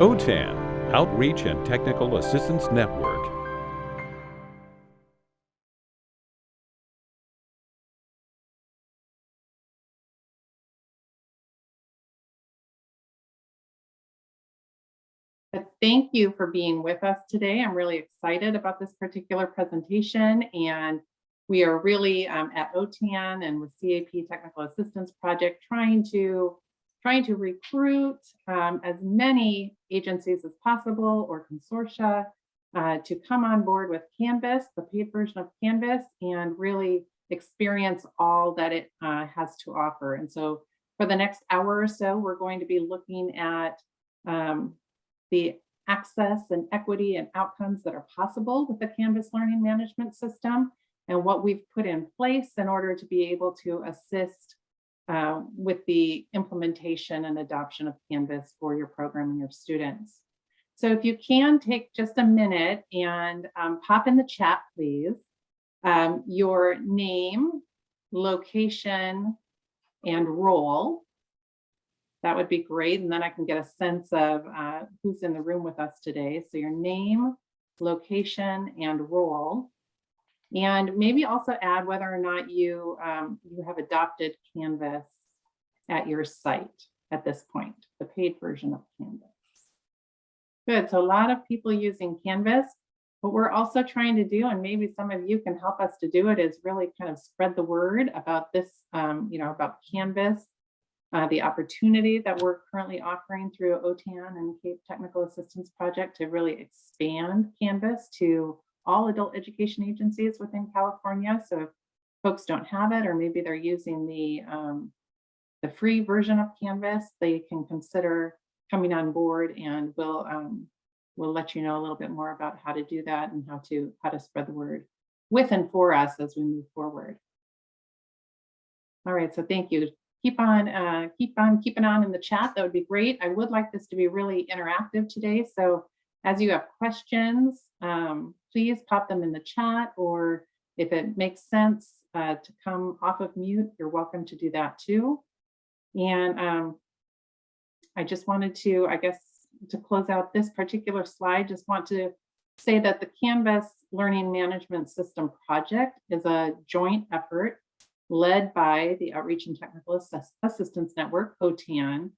OTAN, Outreach and Technical Assistance Network. Thank you for being with us today. I'm really excited about this particular presentation and we are really um, at OTAN and with CAEP Technical Assistance Project trying to trying to recruit um, as many agencies as possible or consortia uh, to come on board with Canvas, the paid version of Canvas, and really experience all that it uh, has to offer. And so for the next hour or so, we're going to be looking at um, the access and equity and outcomes that are possible with the Canvas learning management system and what we've put in place in order to be able to assist uh, with the implementation and adoption of Canvas for your program and your students. So if you can take just a minute and um, pop in the chat, please, um, your name, location, and role. That would be great. And then I can get a sense of uh, who's in the room with us today. So your name, location, and role. And maybe also add whether or not you, um, you have adopted Canvas at your site at this point, the paid version of Canvas. Good, so a lot of people using Canvas. What we're also trying to do, and maybe some of you can help us to do it, is really kind of spread the word about this, um, you know, about Canvas, uh, the opportunity that we're currently offering through OTAN and CAEP Technical Assistance Project to really expand Canvas to all adult education agencies within California. So if folks don't have it, or maybe they're using the, um, the free version of Canvas, they can consider coming on board and we'll, um, we'll let you know a little bit more about how to do that and how to, how to spread the word with and for us as we move forward. All right, so thank you. Keep on, uh, keep on keeping on in the chat. That would be great. I would like this to be really interactive today. So as you have questions, um, please pop them in the chat or if it makes sense uh, to come off of mute, you're welcome to do that too. And um, I just wanted to, I guess, to close out this particular slide, just want to say that the Canvas Learning Management System project is a joint effort led by the Outreach and Technical Assistance Network, OTAN,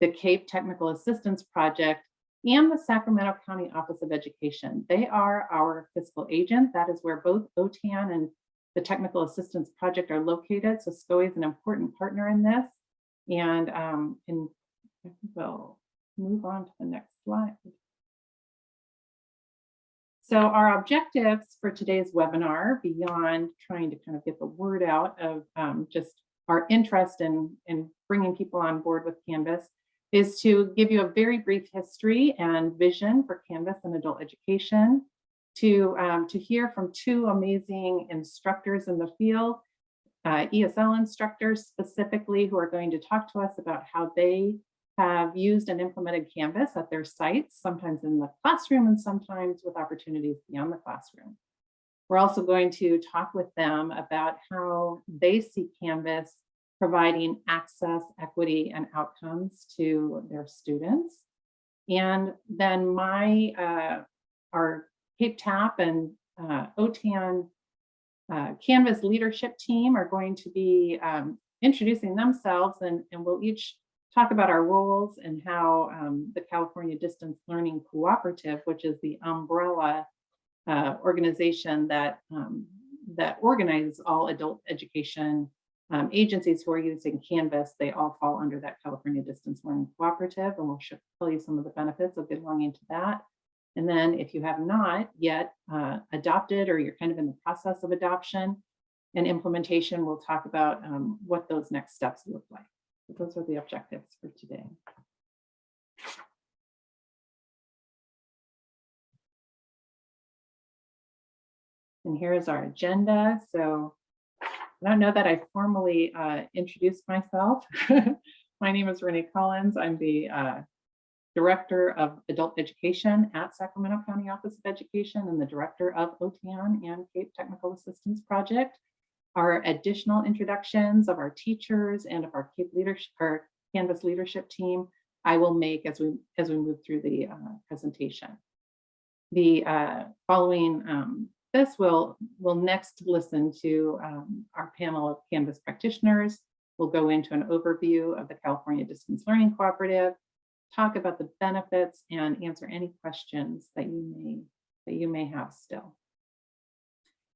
the CAEP Technical Assistance Project, and the Sacramento County Office of Education. They are our fiscal agent. That is where both OTAN and the Technical Assistance Project are located. So SCOE is an important partner in this. And, um, and we'll move on to the next slide. So our objectives for today's webinar, beyond trying to kind of get the word out of um, just our interest in, in bringing people on board with Canvas, is to give you a very brief history and vision for Canvas and adult education, to, um, to hear from two amazing instructors in the field, uh, ESL instructors specifically who are going to talk to us about how they have used and implemented Canvas at their sites, sometimes in the classroom and sometimes with opportunities beyond the classroom. We're also going to talk with them about how they see Canvas providing access, equity, and outcomes to their students. And then my, uh, our CAEP TAP and uh, OTAN uh, Canvas leadership team are going to be um, introducing themselves and, and we'll each talk about our roles and how um, the California Distance Learning Cooperative, which is the umbrella uh, organization that, um, that organizes all adult education um, agencies who are using Canvas, they all fall under that California Distance Learning Cooperative, and we'll tell you some of the benefits of belonging to that. And then if you have not yet uh, adopted or you're kind of in the process of adoption and implementation, we'll talk about um, what those next steps look like. So those are the objectives for today. And here is our agenda. So don't know that I formally uh, introduced myself. My name is Renee Collins. I'm the uh, Director of Adult Education at Sacramento County Office of Education and the Director of OTAN and CAEP Technical Assistance Project. Our additional introductions of our teachers and of our CAEP leadership, our Canvas leadership team I will make as we, as we move through the uh, presentation. The uh, following um, this, we'll, we'll next listen to um, our panel of Canvas practitioners. We'll go into an overview of the California Distance Learning Cooperative, talk about the benefits and answer any questions that you may, that you may have still.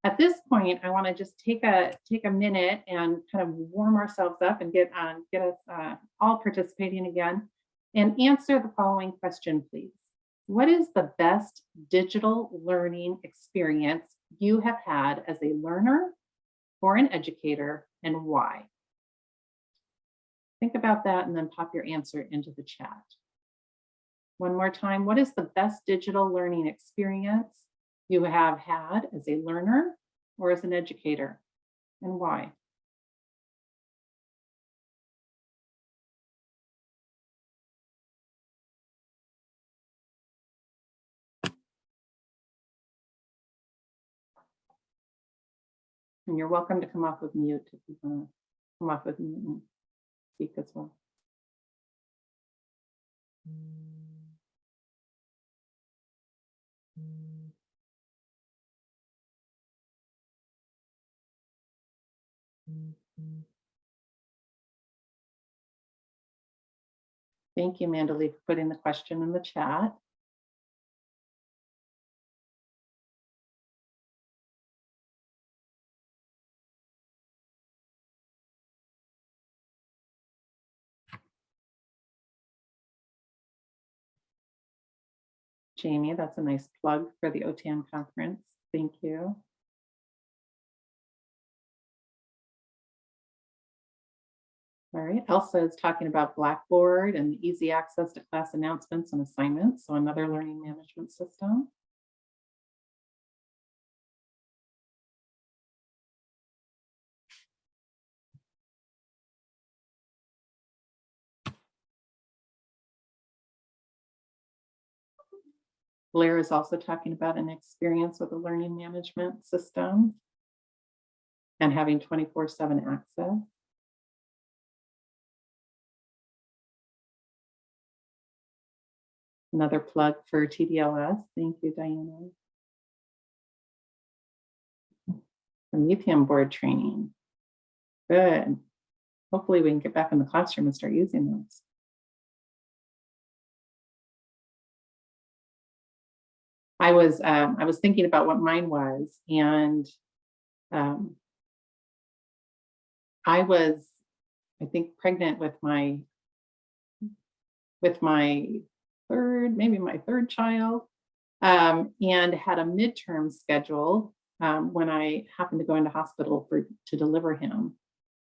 At this point, I want to just take a take a minute and kind of warm ourselves up and get on get us uh, all participating again and answer the following question, please. What is the best digital learning experience you have had as a learner or an educator and why? Think about that and then pop your answer into the chat. One more time, what is the best digital learning experience you have had as a learner or as an educator and why? And you're welcome to come off of mute if you want to come off of mute and speak as well. Thank you, Mandalee, for putting the question in the chat. Jamie, that's a nice plug for the OTAN conference. Thank you. All right, Elsa is talking about Blackboard and easy access to class announcements and assignments, so another learning management system. Blair is also talking about an experience with a learning management system and having 24-7 access. Another plug for TDLS. Thank you, Diana. Promethean board training. Good. Hopefully we can get back in the classroom and start using those. I was um, I was thinking about what mine was, and um, I was, I think, pregnant with my with my third, maybe my third child, um, and had a midterm scheduled um, when I happened to go into hospital for to deliver him.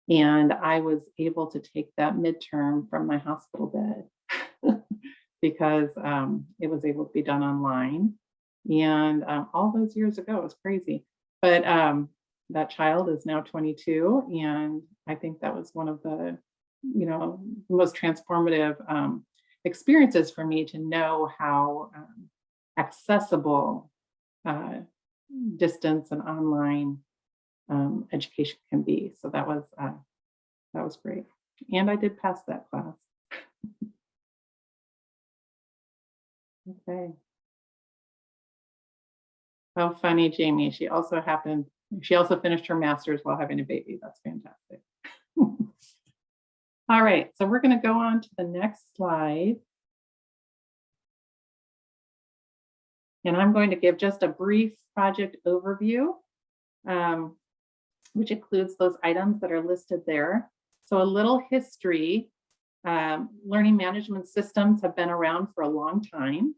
And I was able to take that midterm from my hospital bed because um, it was able to be done online. And um, all those years ago, it was crazy. But um, that child is now 22. And I think that was one of the, you know, most transformative um, experiences for me to know how um, accessible uh, distance and online um, education can be. So that was uh, that was great. And I did pass that class. okay. How funny, Jamie. She also happened, she also finished her master's while having a baby. That's fantastic. All right, so we're going to go on to the next slide. And I'm going to give just a brief project overview, um, which includes those items that are listed there. So a little history. Um, learning management systems have been around for a long time.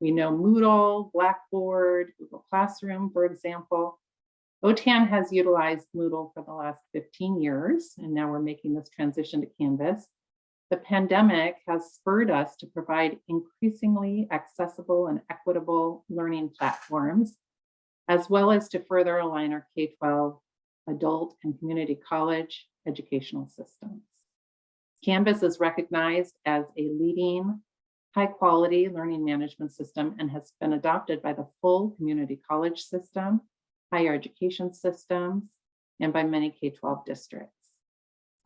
We know Moodle, Blackboard, Google Classroom, for example. OTAN has utilized Moodle for the last 15 years, and now we're making this transition to Canvas. The pandemic has spurred us to provide increasingly accessible and equitable learning platforms, as well as to further align our K-12 adult and community college educational systems. Canvas is recognized as a leading high quality learning management system and has been adopted by the full community college system, higher education systems, and by many K-12 districts.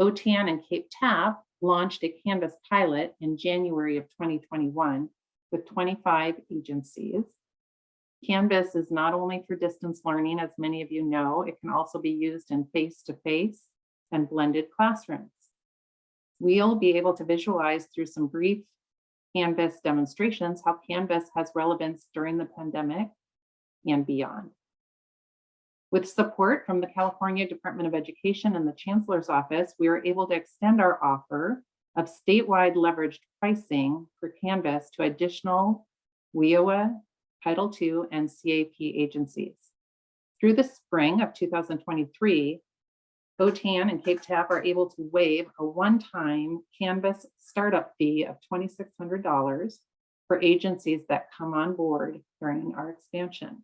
OTAN and CAEP TAP launched a Canvas pilot in January of 2021 with 25 agencies. Canvas is not only for distance learning, as many of you know, it can also be used in face-to-face and blended classrooms. We'll be able to visualize through some brief Canvas demonstrations how Canvas has relevance during the pandemic and beyond. With support from the California Department of Education and the Chancellor's Office, we are able to extend our offer of statewide leveraged pricing for Canvas to additional WIOA, Title II, and CAEP agencies. Through the spring of 2023, OTAN and CAEP TAP are able to waive a one-time Canvas startup fee of $2,600 for agencies that come on board during our expansion.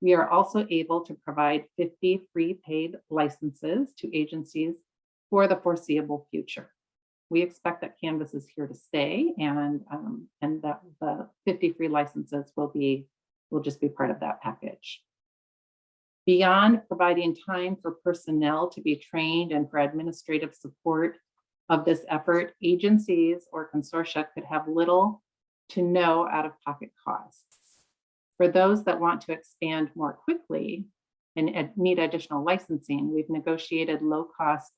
We are also able to provide 50 free paid licenses to agencies for the foreseeable future. We expect that Canvas is here to stay and, um, and that the 50 free licenses will be, will just be part of that package. Beyond providing time for personnel to be trained and for administrative support of this effort, agencies or consortia could have little to no out-of-pocket costs. For those that want to expand more quickly and need additional licensing, we've negotiated low-cost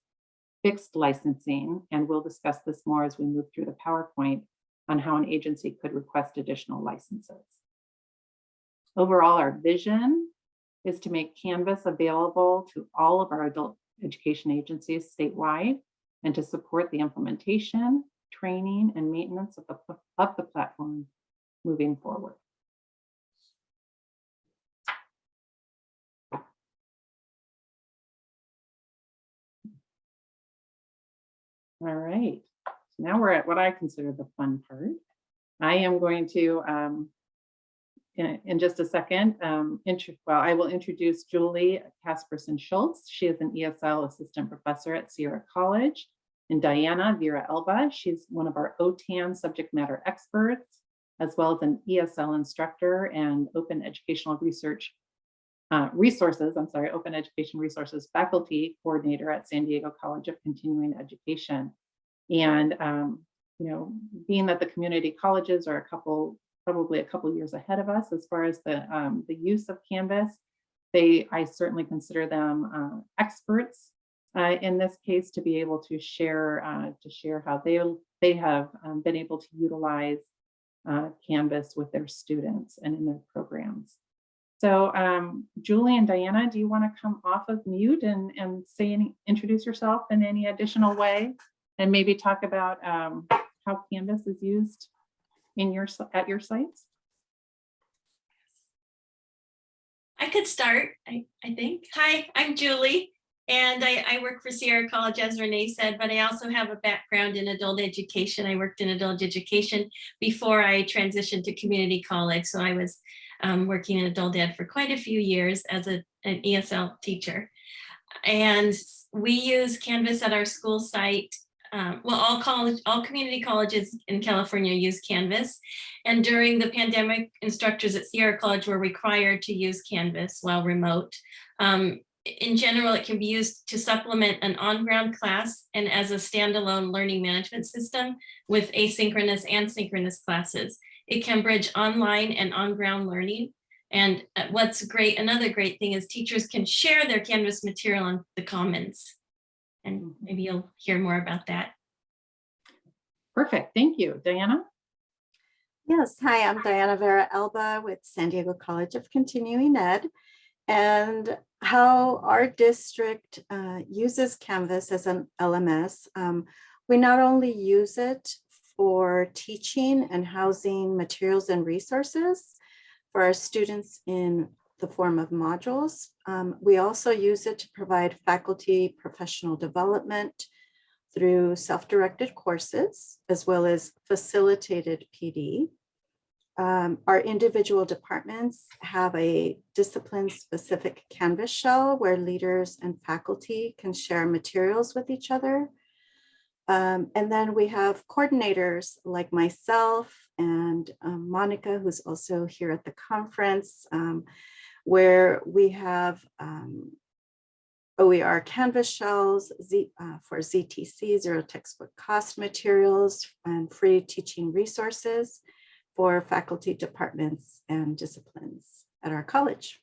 fixed licensing, and we'll discuss this more as we move through the PowerPoint on how an agency could request additional licenses. Overall, our vision is to make Canvas available to all of our adult education agencies statewide and to support the implementation, training, and maintenance of the, of the platform moving forward. All right, so now we're at what I consider the fun part. I am going to, um, in, in just a second, um, well, I will introduce Julie Casperson Schultz. She is an ESL assistant professor at Sierra College. And Diana Vera Elba, she's one of our OTAN subject matter experts, as well as an ESL instructor and open educational research uh, resources, I'm sorry, open education resources faculty coordinator at San Diego College of Continuing Education. And, um, you know, being that the community colleges are a couple, probably a couple years ahead of us as far as the, um, the use of Canvas, they, I certainly consider them uh, experts uh, in this case to be able to share, uh, to share how they, they have um, been able to utilize uh, Canvas with their students and in their programs. So um, Julie and Diana, do you want to come off of mute and, and say any, introduce yourself in any additional way? And maybe talk about um, how Canvas is used in your at your sites? I could start, I, I think. Hi, I'm Julie, and I, I work for Sierra College, as Renee said, but I also have a background in adult education. I worked in adult education before I transitioned to community college. So I was um, working in adult ed for quite a few years as a, an ESL teacher. And we use Canvas at our school site. Um, well, all college, all community colleges in California use Canvas. And during the pandemic, instructors at Sierra College were required to use Canvas while remote. Um, in general, it can be used to supplement an on-ground class and as a standalone learning management system with asynchronous and synchronous classes. It can bridge online and on-ground learning. And uh, what's great, another great thing is teachers can share their Canvas material on the Commons. And maybe you'll hear more about that. Perfect, thank you. Diana? Yes, hi, I'm Diana Vera Elba with San Diego College of Continuing Ed. And how our district uh, uses Canvas as an LMS, um, we not only use it for teaching and housing materials and resources for our students in the form of modules. Um, we also use it to provide faculty professional development through self-directed courses, as well as facilitated PD. Um, our individual departments have a discipline-specific Canvas shell where leaders and faculty can share materials with each other um, and then we have coordinators like myself and um, Monica, who's also here at the conference, um, where we have um, OER Canvas shells Z, uh, for ZTC, zero textbook cost materials, and free teaching resources for faculty, departments, and disciplines at our college.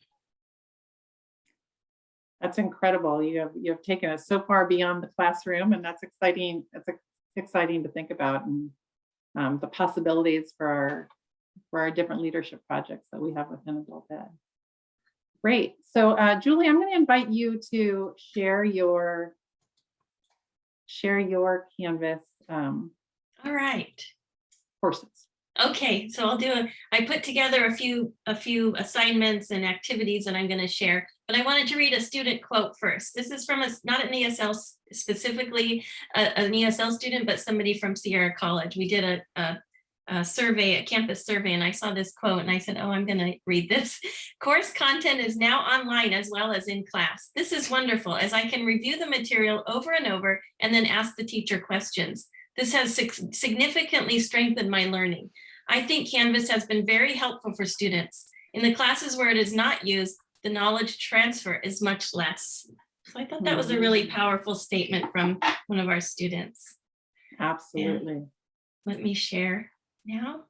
That's incredible. You have, you have taken us so far beyond the classroom and that's exciting. Ex- exciting to think about and um, the possibilities for our, for our different leadership projects that we have within Adult Ed. Great. So uh, Julie, I'm going to invite you to share your, share your Canvas um, All right. courses. Okay, so I'll do a, I put together a few, a few assignments and activities that I'm gonna share, but I wanted to read a student quote first. This is from a, not an ESL specifically, a- an ESL student, but somebody from Sierra College. We did a, a, a survey, a campus survey, and I saw this quote and I said, oh, I'm gonna read this. Course content is now online as well as in class. This is wonderful as I can review the material over and over and then ask the teacher questions. This has significantly strengthened my learning. I think Canvas has been very helpful for students. In the classes where it is not used, the knowledge transfer is much less. So I thought that was a really mm-hmm. powerful statement from one of our students. Absolutely. Let me share now.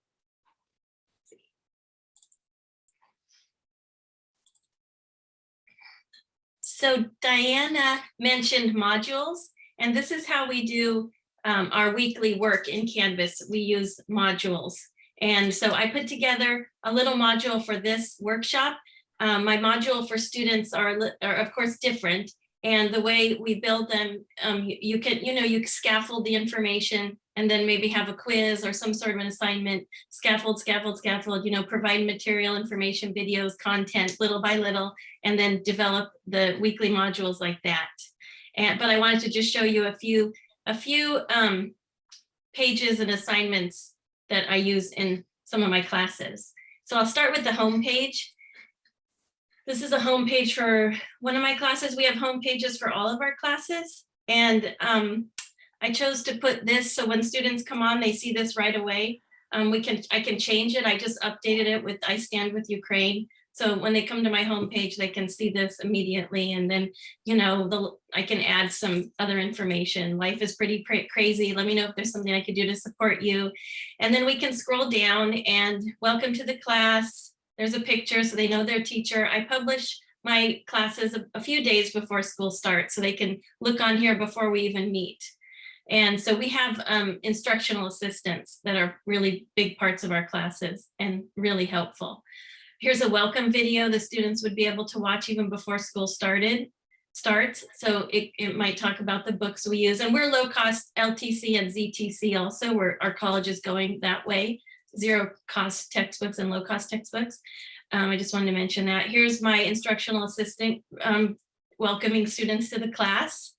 So Diana mentioned modules, and this is how we do um, our weekly work in Canvas. We use modules. And so I put together a little module for this workshop. Um, my module for students are, are of course different. And the way we build them, um, you, you can, you know, you scaffold the information and then maybe have a quiz or some sort of an assignment, scaffold, scaffold, scaffold, you know, provide material, information, videos, content, little by little, and then develop the weekly modules like that. And, but I wanted to just show you a few, a few um, pages and assignments that I use in some of my classes. So I'll start with the home page. This is a home page for one of my classes. We have home pages for all of our classes. And um, I chose to put this so when students come on, they see this right away. Um, we can, I can change it. I just updated it with I Stand With Ukraine. So when they come to my homepage, they can see this immediately. And then, you know, the, I can add some other information. Life is pretty cra- crazy. Let me know if there's something I could do to support you. And then we can scroll down and welcome to the class. There's a picture so they know their teacher. I publish my classes a, a few days before school starts so they can look on here before we even meet. And so we have um, instructional assistants that are really big parts of our classes and really helpful. Here's a welcome video the students would be able to watch even before school started starts. So it, it might talk about the books we use and we're low cost LTC and ZTC also where our college is going that way. Zero cost textbooks and low cost textbooks. Um, I just wanted to mention that. Here's my instructional assistant um, welcoming students to the class.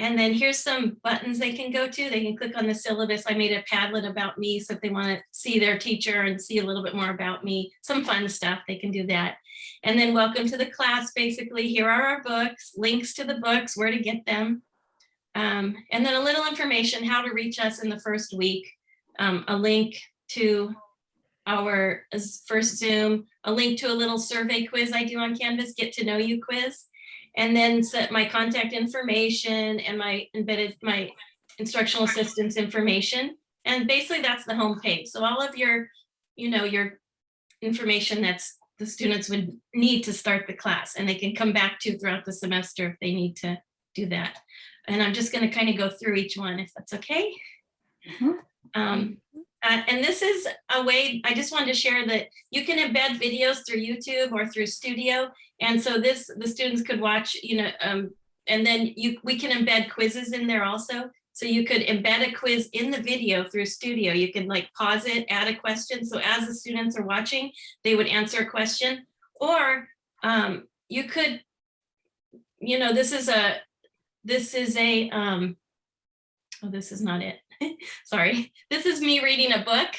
And then here's some buttons they can go to. They can click on the syllabus. I made a Padlet about me. So if they want to see their teacher and see a little bit more about me, some fun stuff, they can do that. And then welcome to the class. Basically, here are our books, links to the books, where to get them. Um, and then a little information, how to reach us in the first week. Um, a link to our first Zoom, a link to a little survey quiz I do on Canvas, get to know you quiz and then set my contact information and my embedded, my instructional assistance information. And basically that's the home page. So all of your, you know, your information that's the students would need to start the class and they can come back to throughout the semester if they need to do that. And I'm just gonna kind of go through each one if that's okay. Mhm. Um, uh, and this is a way, I just wanted to share that you can embed videos through YouTube or through Studio. And so this, the students could watch, you know, um, and then you, we can embed quizzes in there also. So you could embed a quiz in the video through Studio. You can like pause it, add a question. So as the students are watching, they would answer a question. Or um, you could, you know, this is a, this is a, um, oh, this is not it. Sorry. This is me reading a book.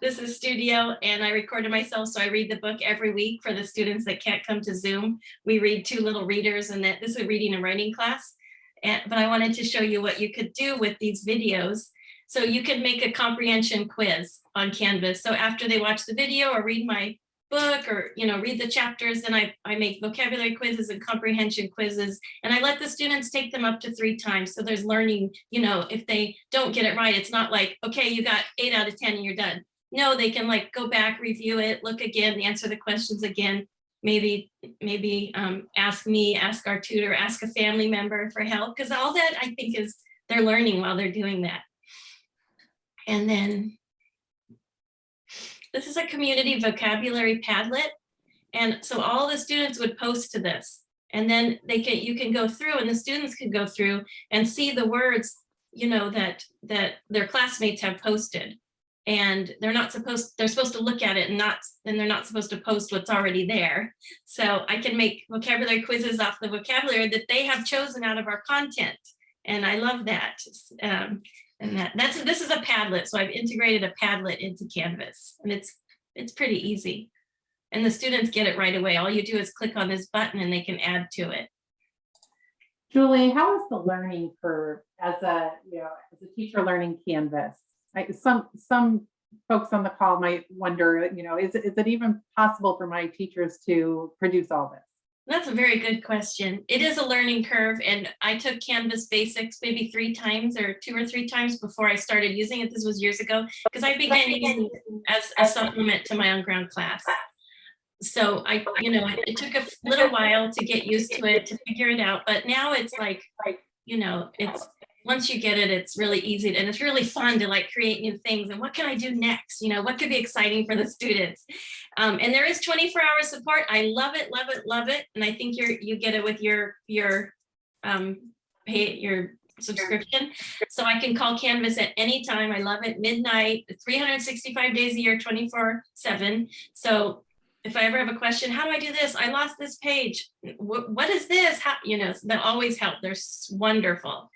This is Studio and I recorded myself. So I read the book every week for the students that can't come to Zoom. We read two little readers and that this is a reading and writing class. And, but I wanted to show you what you could do with these videos. So you could make a comprehension quiz on Canvas. So after they watch the video or read my book or, you know, read the chapters, and I, I make vocabulary quizzes and comprehension quizzes. And I let the students take them up to three times. So there's learning, you know, if they don't get it right, it's not like, okay, you got eight out of 10 and you're done. No, they can like go back, review it, look again, answer the questions again. Maybe, maybe um, ask me, ask our tutor, ask a family member for help, because all that I think is they're learning while they're doing that. And then this is a community vocabulary Padlet. And so all the students would post to this. And then they can, you can go through and the students can go through and see the words, you know, that, that their classmates have posted. And they're not supposed, they're supposed to look at it and not, and they're not supposed to post what's already there. So I can make vocabulary quizzes off the vocabulary that they have chosen out of our content. And I love that. Um, and that, that's, this is a Padlet. So I've integrated a Padlet into Canvas and it's, it's pretty easy. And the students get it right away. All you do is click on this button and they can add to it. Julie, how is the learning curve as a, you know, as a teacher learning Canvas? Like some, some folks on the call might wonder, you know, is, it is it even possible for my teachers to produce all this? That's a very good question. It is a learning curve and I took Canvas Basics maybe three times or two or three times before I started using it. This was years ago because I began using it as a supplement to my on ground class. So I, you know, it, it took a little while to get used to it, to figure it out, but now it's like, you know, it's, once you get it, it's really easy and it's really fun to like create new things and what can I do next? You know, what could be exciting for the students? Um, and there is 24 hour support. I love it, love it, love it. And I think you're, you get it with your, your, um, pay, your subscription. So I can call Canvas at any time. I love it. Midnight, 365 days a year, 24 seven. So if I ever have a question, how do I do this? I lost this page. What, what is this? How, you know, they'll always help. They're wonderful.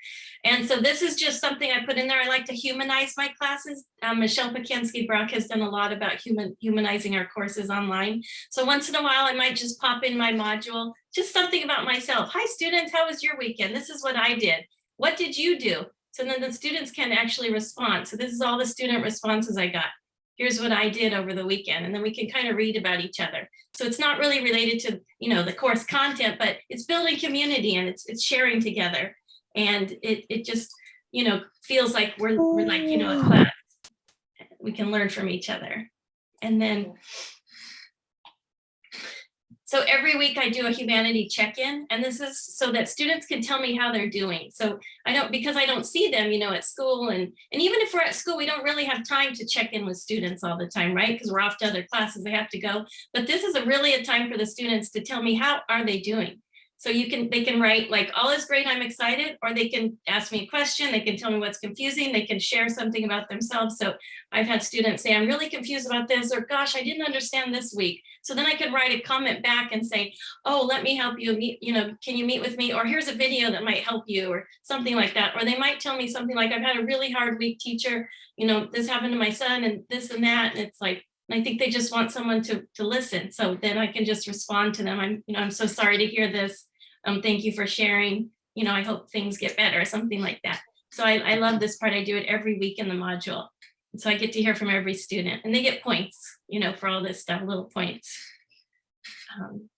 And so this is just something I put in there. I like to humanize my classes. Um, Michelle Pacansky-Brock has done a lot about human humanizing our courses online. So once in a while, I might just pop in my module, just something about myself. Hi students, how was your weekend? This is what I did. What did you do? So then the students can actually respond. So this is all the student responses I got here's what I did over the weekend. And then we can kind of read about each other. So it's not really related to, you know, the course content, but it's building community and it's, it's sharing together. And it, it just, you know, feels like we're, we're like, you know, a class. We can learn from each other. And then so every week I do a humanity check-in and this is so that students can tell me how they're doing. So I don't, because I don't see them, you know, at school and, and even if we're at school, we don't really have time to check in with students all the time, right? Because we're off to other classes, they have to go. But this is a really a time for the students to tell me how are they doing? So you can, they can write like, all is great, I'm excited, or they can ask me a question, they can tell me what's confusing, they can share something about themselves. So I've had students say, I'm really confused about this, or gosh, I didn't understand this week. So then I could write a comment back and say, oh, let me help you you know, can you meet with me? Or here's a video that might help you or something like that. Or they might tell me something like, I've had a really hard week teacher, you know, this happened to my son and this and that. And it's like, I think they just want someone to, to listen. So then I can just respond to them. I'm, you know, I'm so sorry to hear this. Um, thank you for sharing. You know, I hope things get better, something like that. So I, I love this part. I do it every week in the module. So I get to hear from every student and they get points, you know, for all this stuff, little points. Um,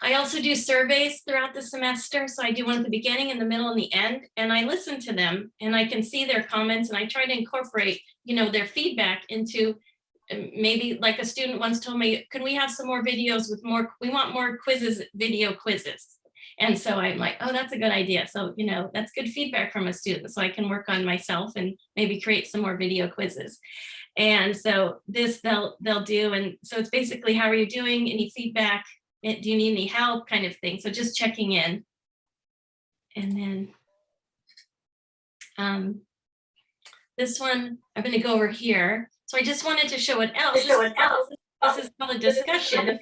I also do surveys throughout the semester. So I do one at the beginning, in the middle, and the end, and I listen to them and I can see their comments and I try to incorporate, you know, their feedback into maybe like a student once told me, can we have some more videos with more, we want more quizzes, video quizzes. And so I'm like, oh, that's a good idea. So, you know, that's good feedback from a student. So I can work on myself and maybe create some more video quizzes. And so this they'll they'll do. And so it's basically, how are you doing? Any feedback? Eh, Do you need any help kind of thing? So just checking in. And then um, this one, I'm going to go over here. So I just wanted to show what else. This is called- this is called a discussion.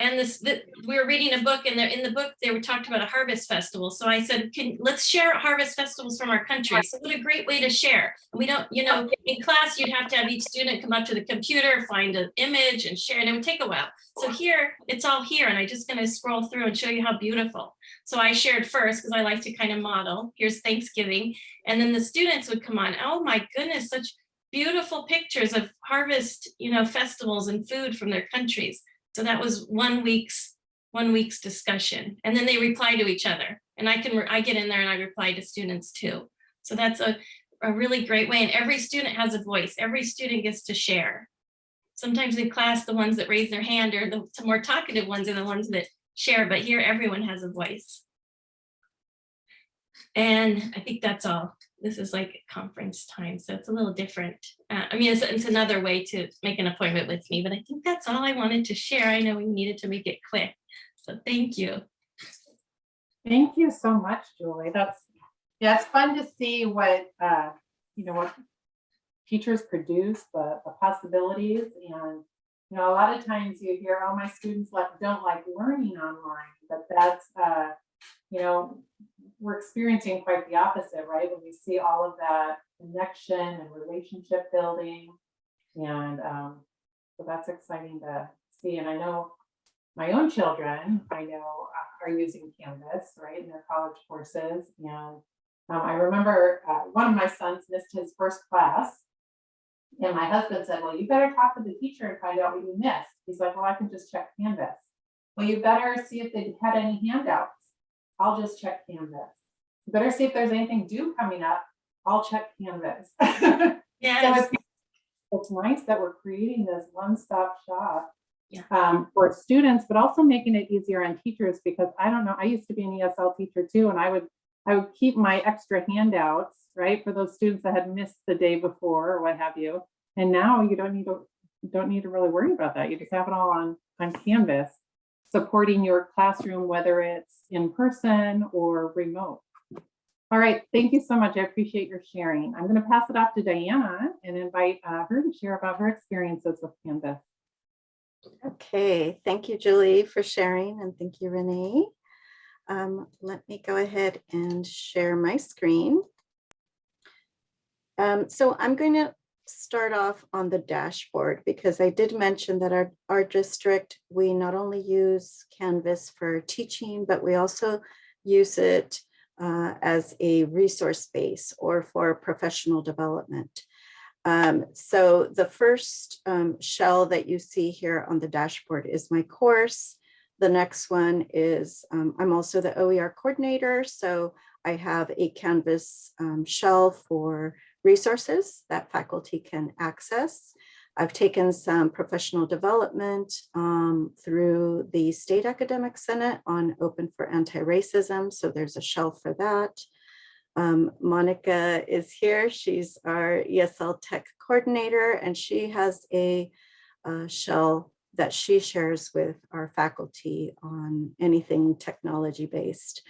And this, th- we were reading a book and there in the book, they were talked about a harvest festival. So I said, can, let's share harvest festivals from our country. So what a great way to share. We don't, you know, in class, you'd have to have each student come up to the computer, find an image and share, and it would take a while. So here, it's all here and I'm just gonna scroll through and show you how beautiful. So I shared first because I like to kind of model. Here's Thanksgiving. And then the students would come on. Oh my goodness, such beautiful pictures of harvest, you know, festivals and food from their countries. So that was one week's, one week's discussion. And then they reply to each other. And I can, I get in there and I reply to students too. So that's a, a really great way. And every student has a voice. Every student gets to share. Sometimes in class, the ones that raise their hand are the more talkative ones are the ones that share, but here everyone has a voice. And I think that's all. This is like conference time, so it's a little different. Uh, I mean, it's, it's another way to make an appointment with me, but I think that's all I wanted to share. I know we needed to make it quick. So thank you. Thank you so much, Julie. That's, yeah, it's fun to see what, uh, you know, what teachers produce, the, the possibilities and, you know, a lot of times you hear, oh, my students like, don't like learning online, but that's, uh, you know, we're experiencing quite the opposite, right? When we see all of that connection and relationship building. And um, so that's exciting to see. And I know my own children, I know uh, are using Canvas, right, in their college courses. And um, I remember uh, one of my sons missed his first class. And my husband said, well, you better talk to the teacher and find out what you missed. He's like, well, I can just check Canvas. Well, you better see if they had any handouts. I'll just check Canvas. Better see if there's anything due coming up. I'll check Canvas. So Yes, it's, it's nice that we're creating this one-stop shop Yeah. um, for students, but also making it easier on teachers because I don't know, I used to be an ESL teacher too, and I would, I would keep my extra handouts, right, for those students that had missed the day before or what have you. And now you don't need to, don't need to really worry about that. You just have it all on, on Canvas, supporting your classroom, whether it's in person or remote. All right, thank you so much. I appreciate your sharing. I'm going to pass it off to Diana and invite uh, her to share about her experiences with Canvas. Okay, thank you, Julie, for sharing, and thank you, Renee. Um, let me go ahead and share my screen. Um, so I'm going to start off on the dashboard because I did mention that our, our district, we not only use Canvas for teaching, but we also use it uh, as a resource base or for professional development. Um, so the first um, shell that you see here on the dashboard is my course. The next one is, um, I'm also the OER coordinator, so I have a Canvas um, shell for resources that faculty can access. I've taken some professional development um, through the State Academic Senate on Open for Anti-Racism, so there's a shell for that. Um, Monica is here. She's our ESL tech coordinator, and she has a uh, shell that she shares with our faculty on anything technology based.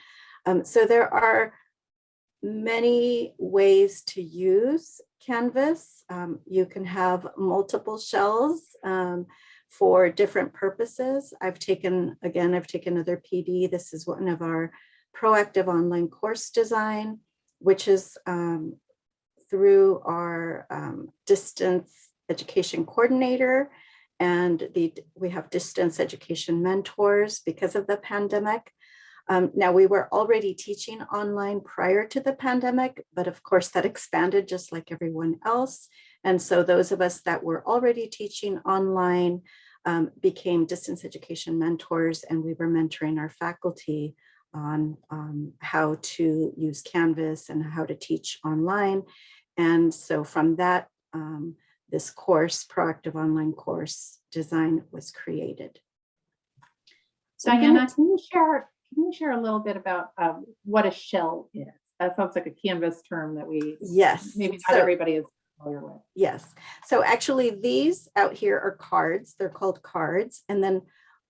Um, so there are many ways to use Canvas. Um, you can have multiple shells um, for different purposes. I've taken, again, I've taken another PD. This is one of our proactive online course design which is um, through our um, distance education coordinator and the we have distance education mentors because of the pandemic. Um, now we were already teaching online prior to the pandemic, but of course that expanded just like everyone else. And so those of us that were already teaching online um, became distance education mentors and we were mentoring our faculty on um, how to use Canvas and how to teach online. And so from that, um, this course, proactive online course design was created. So Diana, can you share, can you share a little bit about um, what a shell is? That sounds like a Canvas term that we, Yes. maybe so- not everybody is familiar with. Yes, so actually these out here are cards, they're called cards. And then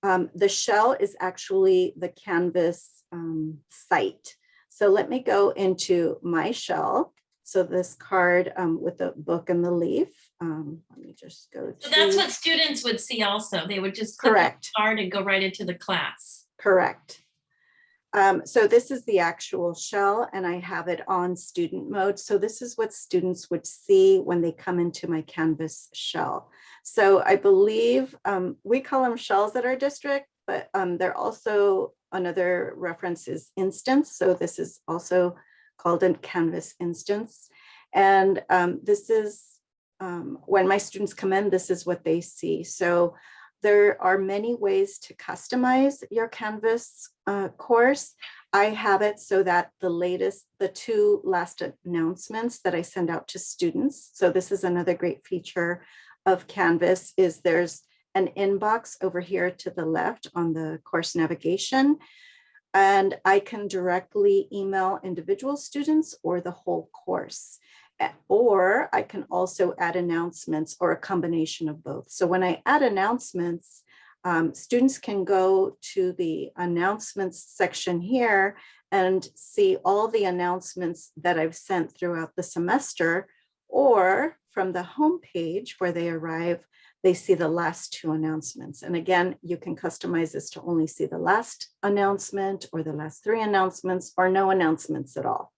um, the shell is actually the Canvas um, site. So let me go into my shell. So this card um, with the book and the leaf, um, let me just go so that's what students would see also. They would just click Correct. the card and go right into the class. Correct. Um, so this is the actual shell and I have it on student mode. So this is what students would see when they come into my Canvas shell. So I believe um, we call them shells at our district, but um, they're also another reference is instance. So this is also called a Canvas instance. And um, this is um, when my students come in, this is what they see. So there are many ways to customize your Canvas uh, course. I have it so that the latest, the two last announcements that I send out to students. So this is another great feature of Canvas is there's an inbox over here to the left on the course navigation. And I can directly email individual students or the whole course. Or I can also add announcements or a combination of both. So when I add announcements, um, students can go to the announcements section here and see all the announcements that I've sent throughout the semester. Or from the homepage where they arrive, they see the last two announcements. And again, you can customize this to only see the last announcement or the last three announcements or no announcements at all.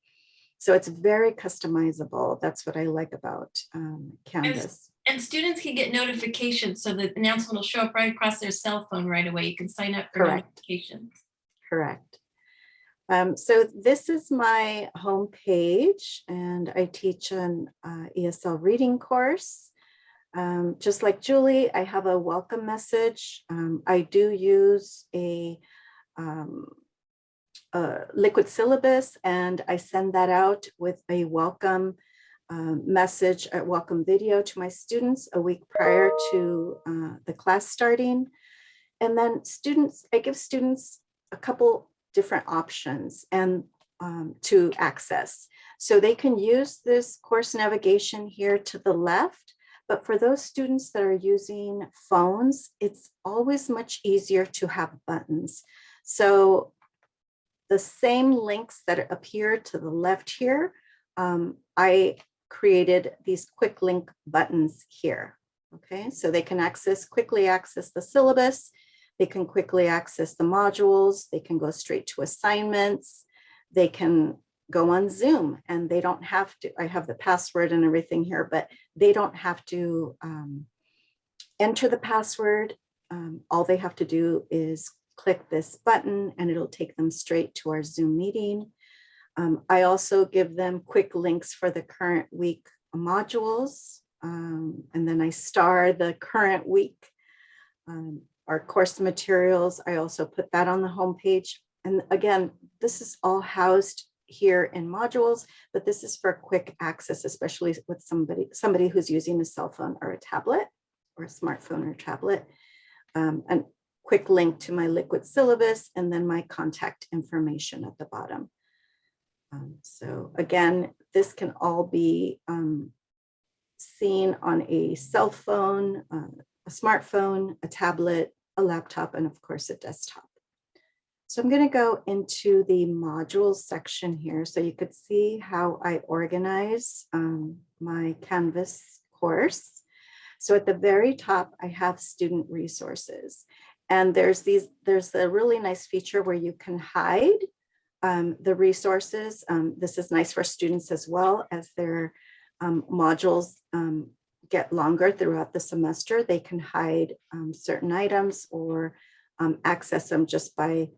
So it's very customizable. That's what I like about um, Canvas. And students can get notifications, so the announcement will show up right across their cell phone right away. You can sign up for Correct. notifications. Correct. Um, so this is my homepage and I teach an uh, ESL reading course. Um, just like Julie, I have a welcome message. Um, I do use a, um, a liquid syllabus and I send that out with a welcome um, message, a welcome video to my students a week prior to uh, the class starting. And then students, I give students a couple different options and um, to access. So they can use this course navigation here to the left, but for those students that are using phones, it's always much easier to have buttons. So the same links that appear to the left here, um, I created these quick link buttons here. Okay, so they can access, quickly access the syllabus. They can quickly access the modules. They can go straight to assignments. They can go on Zoom and they don't have to, I have the password and everything here, but they don't have to um, enter the password. Um, all they have to do is click this button and it'll take them straight to our Zoom meeting. Um, I also give them quick links for the current week modules. um, and then I star the current week. um, our course materials, I also put that on the homepage. And again, this is all housed here in modules, but this is for quick access, especially with somebody, somebody who's using a cell phone or a tablet or a smartphone or tablet. Um, and quick link to my liquid syllabus and then my contact information at the bottom. Um, so again, this can all be um, seen on a cell phone, uh, a smartphone, a tablet, a laptop, and of course a desktop. So I'm going to go into the modules section here so you could see how I organize um, my Canvas course. So at the very top, I have student resources. And there's these, there's a really nice feature where you can hide um, the resources. Um, this is nice for students as well as their um, modules um, get longer throughout the semester. They can hide um, certain items or um, access them just by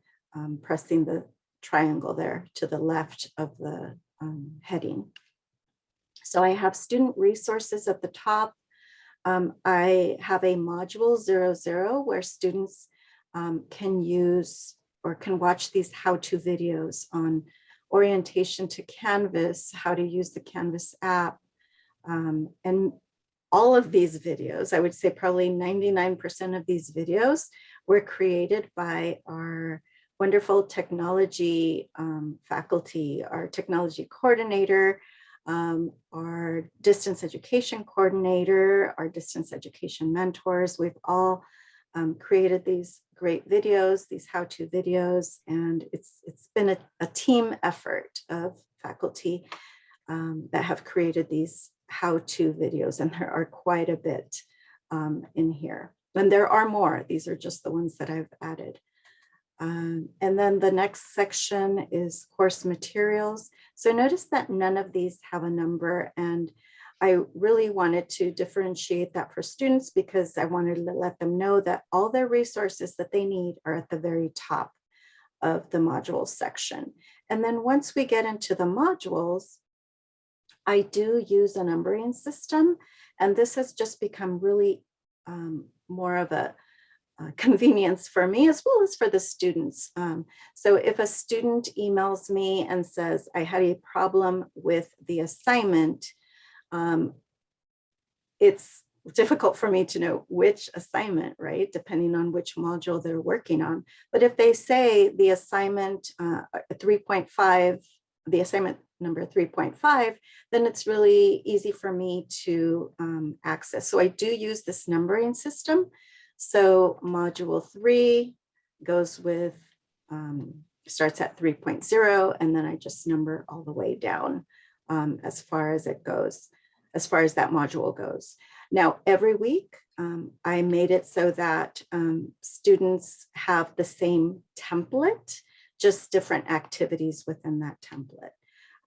pressing the triangle there to the left of the heading. So I have student resources at the top. Um, I have a module zero zero where students um, can use or can watch these how-to videos on orientation to Canvas, how to use the Canvas app. Um, and all of these videos, I would say probably 99% of these videos were created by our wonderful technology um, faculty, our technology coordinator, um, our distance education coordinator, our distance education mentors. We've all um, created these great videos, these how-to videos, and it's it's been a, a team effort of faculty um, that have created these how-to videos, and there are quite a bit um, in here. And there are more. These are just the ones that I've added. Um, and then the next section is course materials. So notice that none of these have a number and I really wanted to differentiate that for students because I wanted to let them know that all their resources that they need are at the very top of the modules section. And then once we get into the modules, I do use a numbering system, and this has just become really um, more of a uh, convenience for me as well as for the students. Um, so if a student emails me and says, I had a problem with the assignment, um, it's difficult for me to know which assignment, right? Depending on which module they're working on. But if they say the assignment uh, 3.5, the assignment number 3.5, then it's really easy for me to um, access. So I do use this numbering system. So module three goes with, um, starts at 3.0, and then I just number all the way down um, as far as it goes, as far as that module goes. Now, every week, um, I made it so that um, students have the same template, just different activities within that template.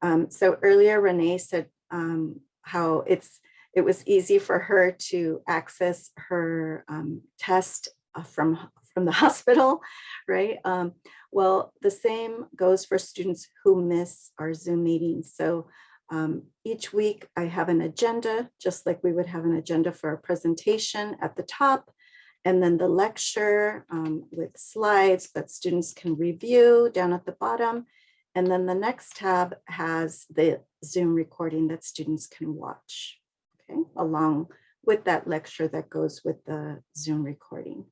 Um, so earlier Renee said um, how it's it was easy for her to access her um, test uh, from from the hospital, right? Um, well, the same goes for students who miss our Zoom meetings. So um, each week I have an agenda, just like we would have an agenda for a presentation at the top, and then the lecture um, with slides that students can review down at the bottom. And then the next tab has the Zoom recording that students can watch, along with that lecture that goes with the Zoom recording.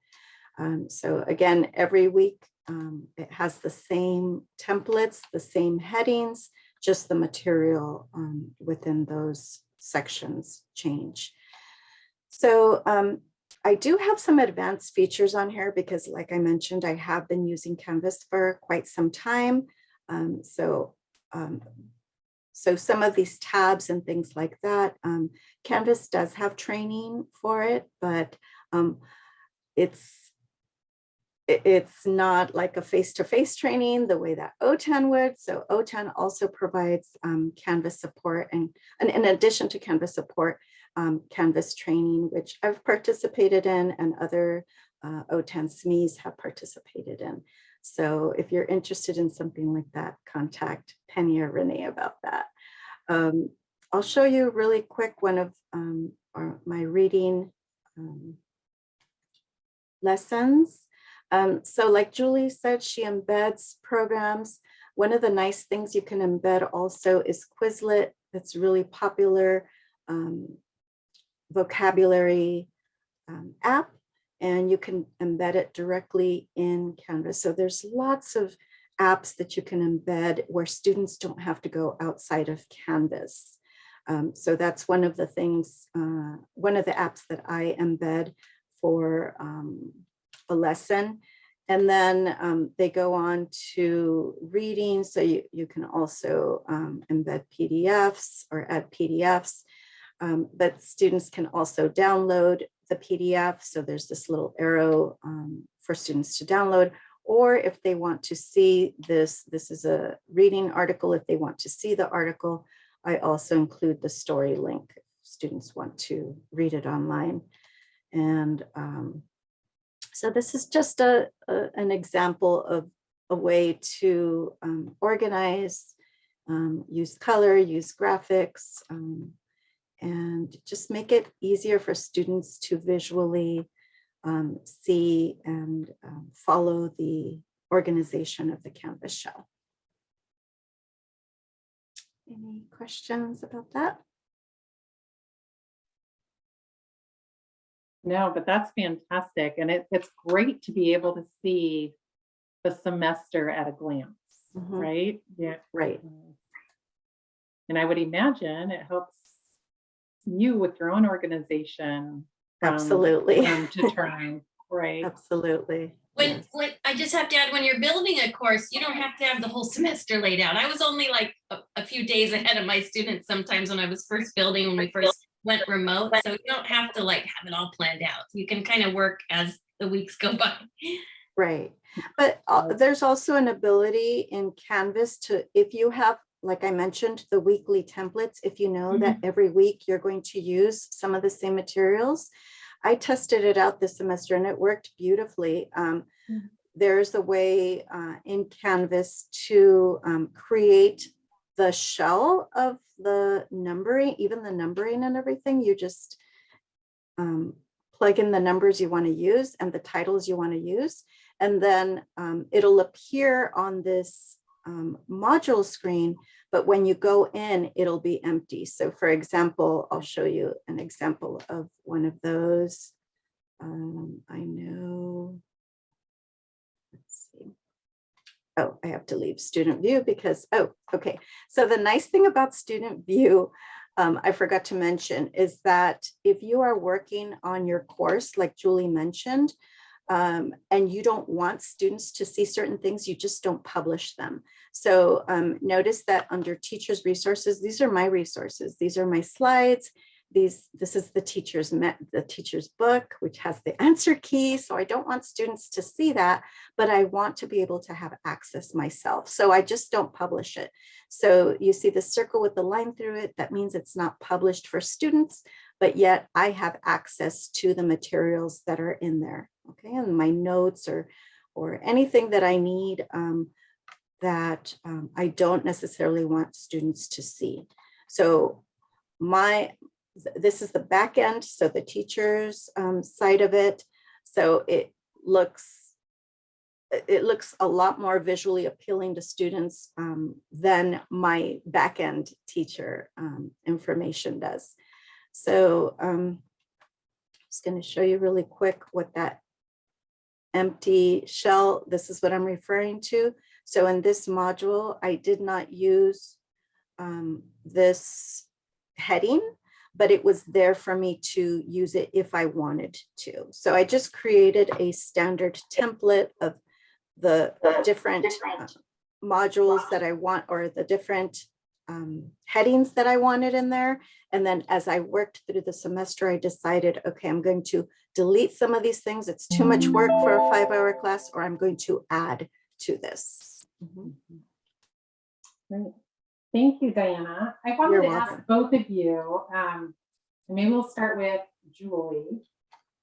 Um, so again, every week um, it has the same templates, the same headings, just the material um, within those sections change. So um, I do have some advanced features on here because like I mentioned, I have been using Canvas for quite some time. Um, so, um, so some of these tabs and things like that, um, Canvas does have training for it, but um, it's it- it's not like a face-to-face training the way that OTAN would. So OTAN also provides um, Canvas support and, and in addition to Canvas support, um, Canvas training, which I've participated in and other uh, OTAN SMEs have participated in. So if you're interested in something like that, contact Penny or Renee about that. Um, I'll show you really quick one of um, our, my reading um, lessons. Um, so like Julie said, she embeds programs. One of the nice things you can embed also is Quizlet. That's really popular um, vocabulary um, app and you can embed it directly in Canvas. So there's lots of apps that you can embed where students don't have to go outside of Canvas. Um, so that's one of the things, uh, one of the apps that I embed for um, a lesson. And then um, they go on to reading. So you, you can also um, embed PDFs or add PDFs. Um, but students can also download the PDF. So there's this little arrow um, for students to download. Or if they want to see this, this is a reading article. If they want to see the article, I also include the story link. Students want to read it online. And um, so this is just a, a, an example of a way to um, organize, um, use color, use graphics, um, and just make it easier for students to visually um, see and um, follow the organization of the Canvas shell. Any questions about that? No, but that's fantastic. And it, it's great to be able to see the semester at a glance, Mhm. right? Yeah. Right. And I would imagine it helps you with your own organization. from Absolutely. term To term, right? Absolutely. When, yes. when, I just have to add, when you're building a course, you don't have to have the whole semester laid out. I was only like a, a few days ahead of my students sometimes when I was first building, when we first went remote. So you don't have to like have it all planned out. You can kind of work as the weeks go by. Right, but uh, there's also an ability in Canvas to, if you have, like I mentioned, the weekly templates, if you know that every week you're going to use some of the same materials. I tested it out this semester and it worked beautifully. Um, Mm. There's a way uh, in Canvas to um, create the shell of the numbering, even the numbering and everything, you just um, plug in the numbers you want to use and the titles you want to use. And then um, it'll appear on this um, module screen, but when you go in, it'll be empty. So for example, I'll show you an example of one of those. Um, I know. Let's see. Oh, I have to leave student view because, oh, okay. So the nice thing about student view, um, I forgot to mention, is that if you are working on your course, like Julie mentioned, um, and you don't want students to see certain things, you just don't publish them. So um, notice that under teachers resources, these are my resources. These are my slides. These, this is the teacher's met the teacher's book, which has the answer key. So I don't want students to see that, but I want to be able to have access myself. So I just don't publish it. So you see the circle with the line through it, that means it's not published for students, but yet I have access to the materials that are in there. Okay, and my notes or, or anything that I need um, that um, I don't necessarily want students to see. So my, this is the back end, so the teacher's um, side of it. So it looks, it looks a lot more visually appealing to students um, than my back end teacher um, information does. So um, just going to show you really quick what that empty shell, this is what I'm referring to. So in this module, I did not use um, this heading, but it was there for me to use it if I wanted to. So I just created a standard template of the different uh, modules that I want or the different um, headings that I wanted in there. And then as I worked through the semester, I decided, okay, I'm going to delete some of these things. It's too much work for a five hour class, or I'm going to add to this. Mhm. Great. Thank you, Diana. I wanted You're to ask both of you, um, and maybe we'll start with Julie.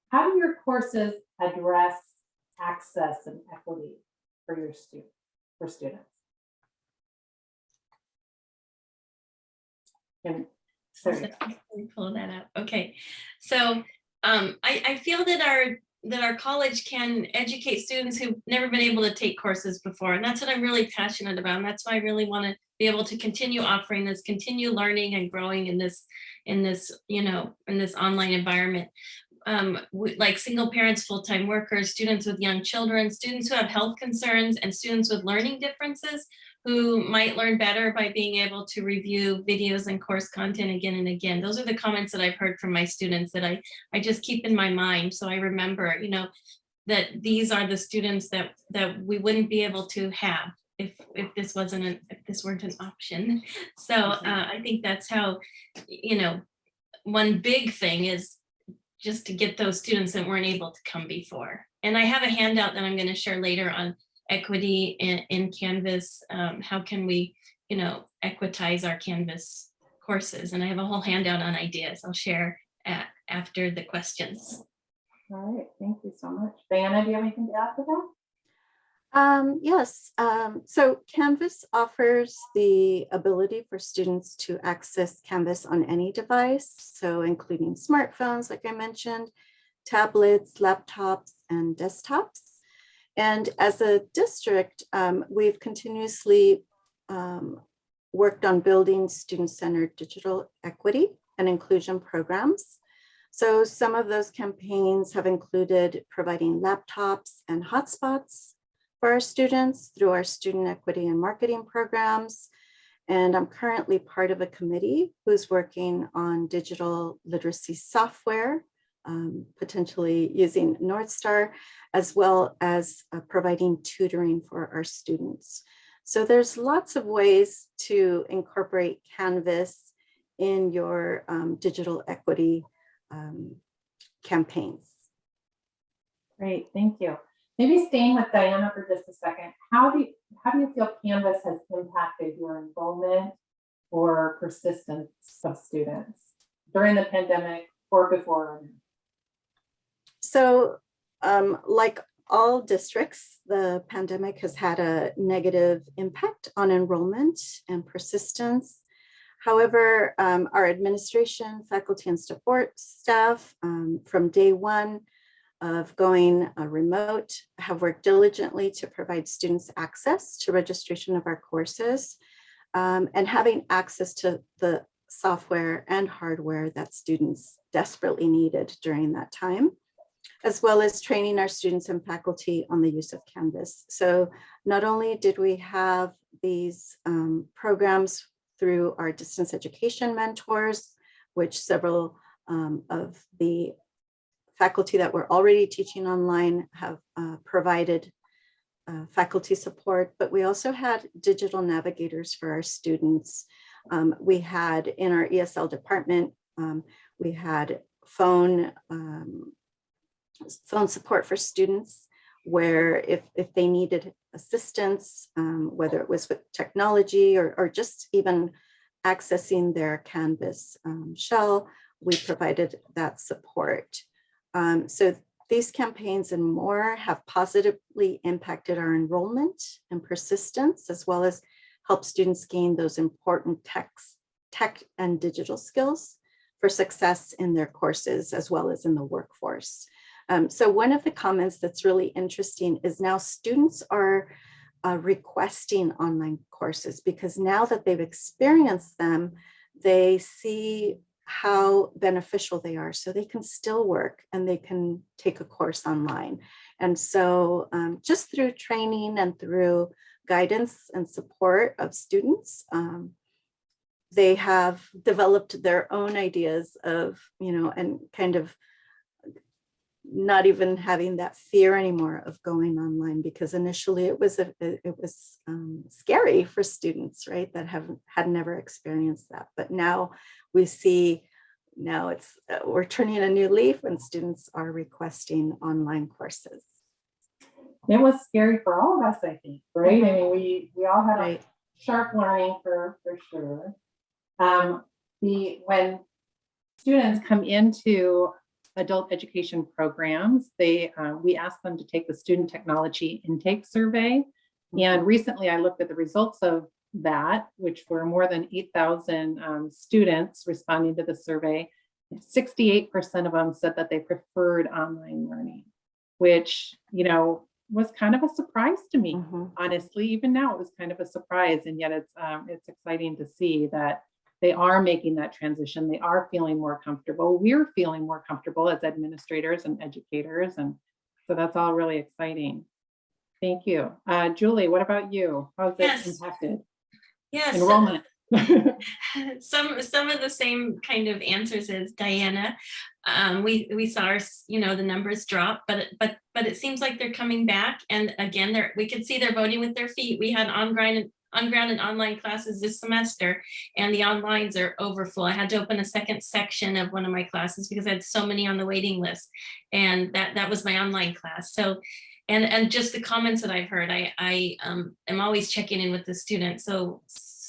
How do your courses address access and equity for your student, for students? And So let me Pull that up. Okay, so um, I, I feel that our that our college can educate students who've never been able to take courses before, and that's what I'm really passionate about. And that's why I really want to be able to continue offering this, continue learning and growing in this in this you know in this online environment. Um, like single parents, full-time workers, students with young children, students who have health concerns, and students with learning differences who might learn better by being able to review videos and course content again and again. Those are the comments that I've heard from my students that I, I just keep in my mind. So I remember, you know, that these are the students that, that we wouldn't be able to have if, if this wasn't, an if this weren't an option. So uh, I think that's how, you know, one big thing is just to get those students that weren't able to come before. And I have a handout that I'm going to share later on equity in, in Canvas. Um, how can we, you know, equitize our Canvas courses? And I have a whole handout on ideas I'll share at, after the questions. all right, thank you so much. Diana, do you have anything to add to that? Um, yes, um, so Canvas offers the ability for students to access Canvas on any device, so including smartphones, like I mentioned, tablets, laptops, and desktops. And as a district, um, we've continuously um, worked on building student-centered digital equity and inclusion programs. So some of those campaigns have included providing laptops and hotspots for our students through our student equity and marketing programs. And I'm currently part of a committee who's working on digital literacy software, um, potentially using Northstar, as well as uh, providing tutoring for our students. So there's lots of ways to incorporate Canvas in your um, digital equity um, campaigns. Great, thank you. Maybe staying with Diana for just a second, how do you, how do you feel Canvas has impacted your enrollment or persistence of students during the pandemic or before? So um, like all districts, the pandemic has had a negative impact on enrollment and persistence. However, um, our administration, faculty and support staff um, from day one of going uh, remote have worked diligently to provide students access to registration of our courses um, and having access to the software and hardware that students desperately needed during that time, as well as training our students and faculty on the use of Canvas. So not only did we have these um, programs through our distance education mentors, which several um, of the faculty that were already teaching online have uh, provided uh, faculty support, but we also had digital navigators for our students. Um, we had in our ESL department, um, we had phone um, phone support for students where if, if they needed assistance, um, whether it was with technology or, or just even accessing their Canvas um, shell, we provided that support. Um, so these campaigns and more have positively impacted our enrollment and persistence, as well as help students gain those important techs, tech and digital skills for success in their courses, as well as in the workforce. Um, so one of the comments that's really interesting is now students are uh, requesting online courses because now that they've experienced them, they see how beneficial they are. So they can still work and they can take a course online. And so um, just through training and through guidance and support of students, um, they have developed their own ideas of, you know, and kind of not even having that fear anymore of going online because initially it was a, it was um, scary for students right that haven't had never experienced that but now we see now it's uh, we're turning a new leaf when students are requesting online courses It was scary for all of us, I think, right? I mean, we, we all had a sharp learning for, for sure. Um, the, when students come into adult education programs, they, uh, we ask them to take the student technology intake survey. And recently I looked at the results of that, which were more than 8,000 um, students responding to the survey. 68% of them said that they preferred online learning, which, you know, was kind of a surprise to me Mhm. honestly, even now it was kind of a surprise and yet it's um, it's exciting to see that they are making that transition. They are feeling more comfortable. We're feeling more comfortable as administrators and educators. And so that's all really exciting. Thank you. Uh, Julie, what about you? How's it Yes. impacted Yes. enrollment? some some of the same kind of answers as Diana. Um, we we saw our, you know the numbers drop, but but but it seems like they're coming back. And again, they're we could see they're voting with their feet. We had on ground on ground and online classes this semester, and the onlines are overfull. I had to open a second section of one of my classes because I had so many on the waiting list, and that that was my online class. So. And, and just the comments that I've heard, I, I um, am always checking in with the students. So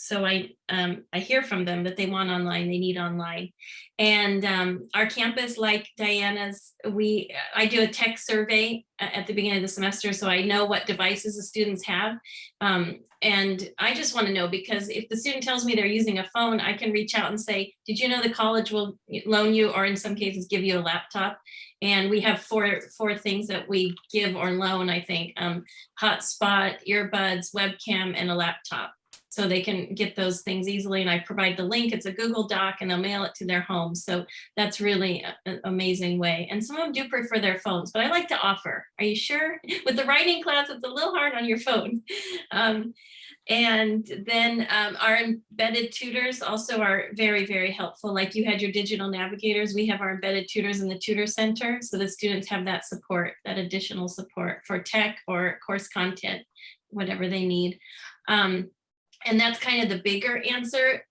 so I um, I hear from them that they want online, they need online. And um, our campus, like Diana's, we I do a tech survey at the beginning of the semester, so I know what devices the students have. Um, and I just want to know because if the student tells me they're using a phone, I can reach out and say, did you know the college will loan you or in some cases give you a laptop? And we have four four things that we give or loan, I think, um, hotspot, earbuds, webcam, and a laptop so they can get those things easily. And I provide the link. It's a Google Doc and they'll mail it to their home. So that's really an amazing way. And some of them do prefer their phones, but I like to offer. Are you sure? With the writing class, it's a little hard on your phone. Um, and then um, our embedded tutors also are very, very helpful. Like you had your digital navigators, we have our embedded tutors in the tutor center. So the students have that support, that additional support for tech or course content, whatever they need. Um, and that's kind of the bigger answer.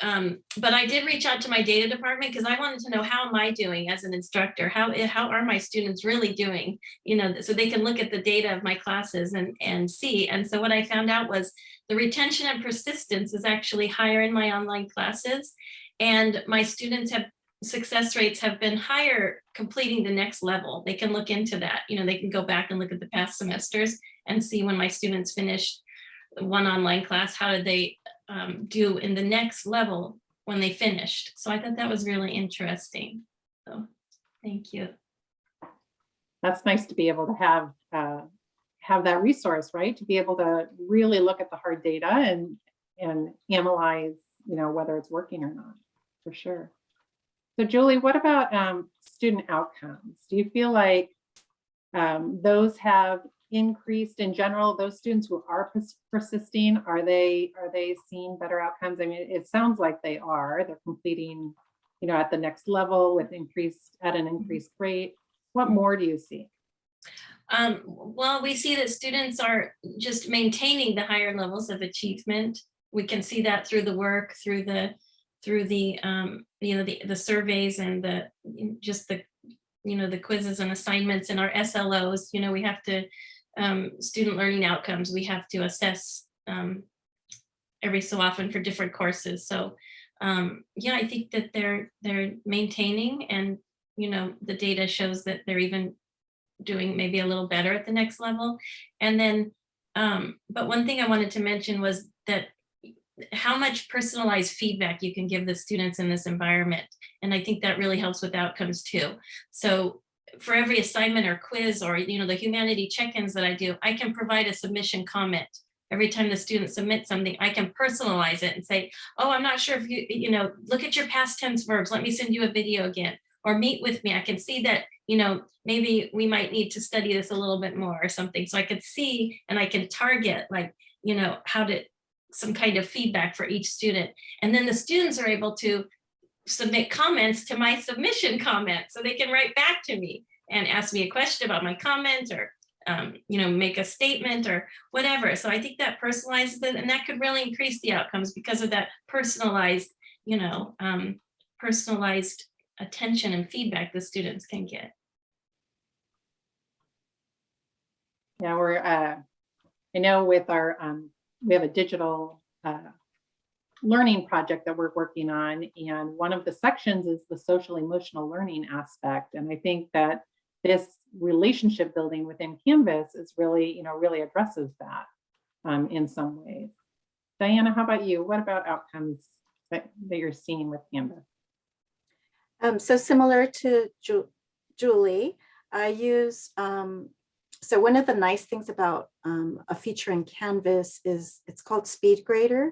Um, but I did reach out to my data department because I wanted to know how am I doing as an instructor? How, how are my students really doing? You know, so they can look at the data of my classes and, and see. And so what I found out was the retention and persistence is actually higher in my online classes. And my students have success rates have been higher completing the next level. They can look into that, you know, they can go back and look at the past semesters and see when my students finished one online class, how did they um, do in the next level when they finished? So I thought that was really interesting. So, thank you. That's nice to be able to have, uh, have that resource, right? To be able to really look at the hard data and, and analyze, you know, whether it's working or not, for sure. So Julie, what about um, student outcomes? Do you feel like um, those have increased in general? Those students who are pers- persisting, are they are they seeing better outcomes? I mean, it sounds like they are. They're completing, you know, at the next level with increased at an increased rate. What more do you see? Um, well, we see that students are just maintaining the higher levels of achievement. We can see that through the work, through the, through the, um, you know, the, the surveys and the, just the, you know, the quizzes and assignments and our SLOs, you know, we have to, um, student learning outcomes, we have to assess, um, every so often for different courses. So, um, yeah, I think that they're, they're maintaining and, you know, the data shows that they're even doing maybe a little better at the next level. And then, um, but one thing I wanted to mention was that how much personalized feedback you can give the students in this environment. And I think that really helps with outcomes too. So for every assignment or quiz or, you know, the humanity check-ins that I do, I can provide a submission comment. Every time the student submits something, I can personalize it and say, oh, I'm not sure if you, you know, look at your past tense verbs. Let me send you a video again or meet with me. I can see that, you know, maybe we might need to study this a little bit more or something. So I could see and I can target like, you know, how to some kind of feedback for each student. And then the students are able to submit comments to my submission comment. So they can write back to me and ask me a question about my comment or, um, you know, make a statement or whatever. So I think that personalizes it and that could really increase the outcomes because of that personalized, you know, um, personalized attention and feedback the students can get. Yeah, we're, uh, I know with our, um, we have a digital, uh, learning project that we're working on. And one of the sections is the social emotional learning aspect. And I think that this relationship building within Canvas is really, you know, really addresses that um, in some ways. Diana, how about you? What about outcomes that, that you're seeing with Canvas? Um, so similar to Ju- Julie, I use, um, so one of the nice things about um, a feature in Canvas is it's called SpeedGrader.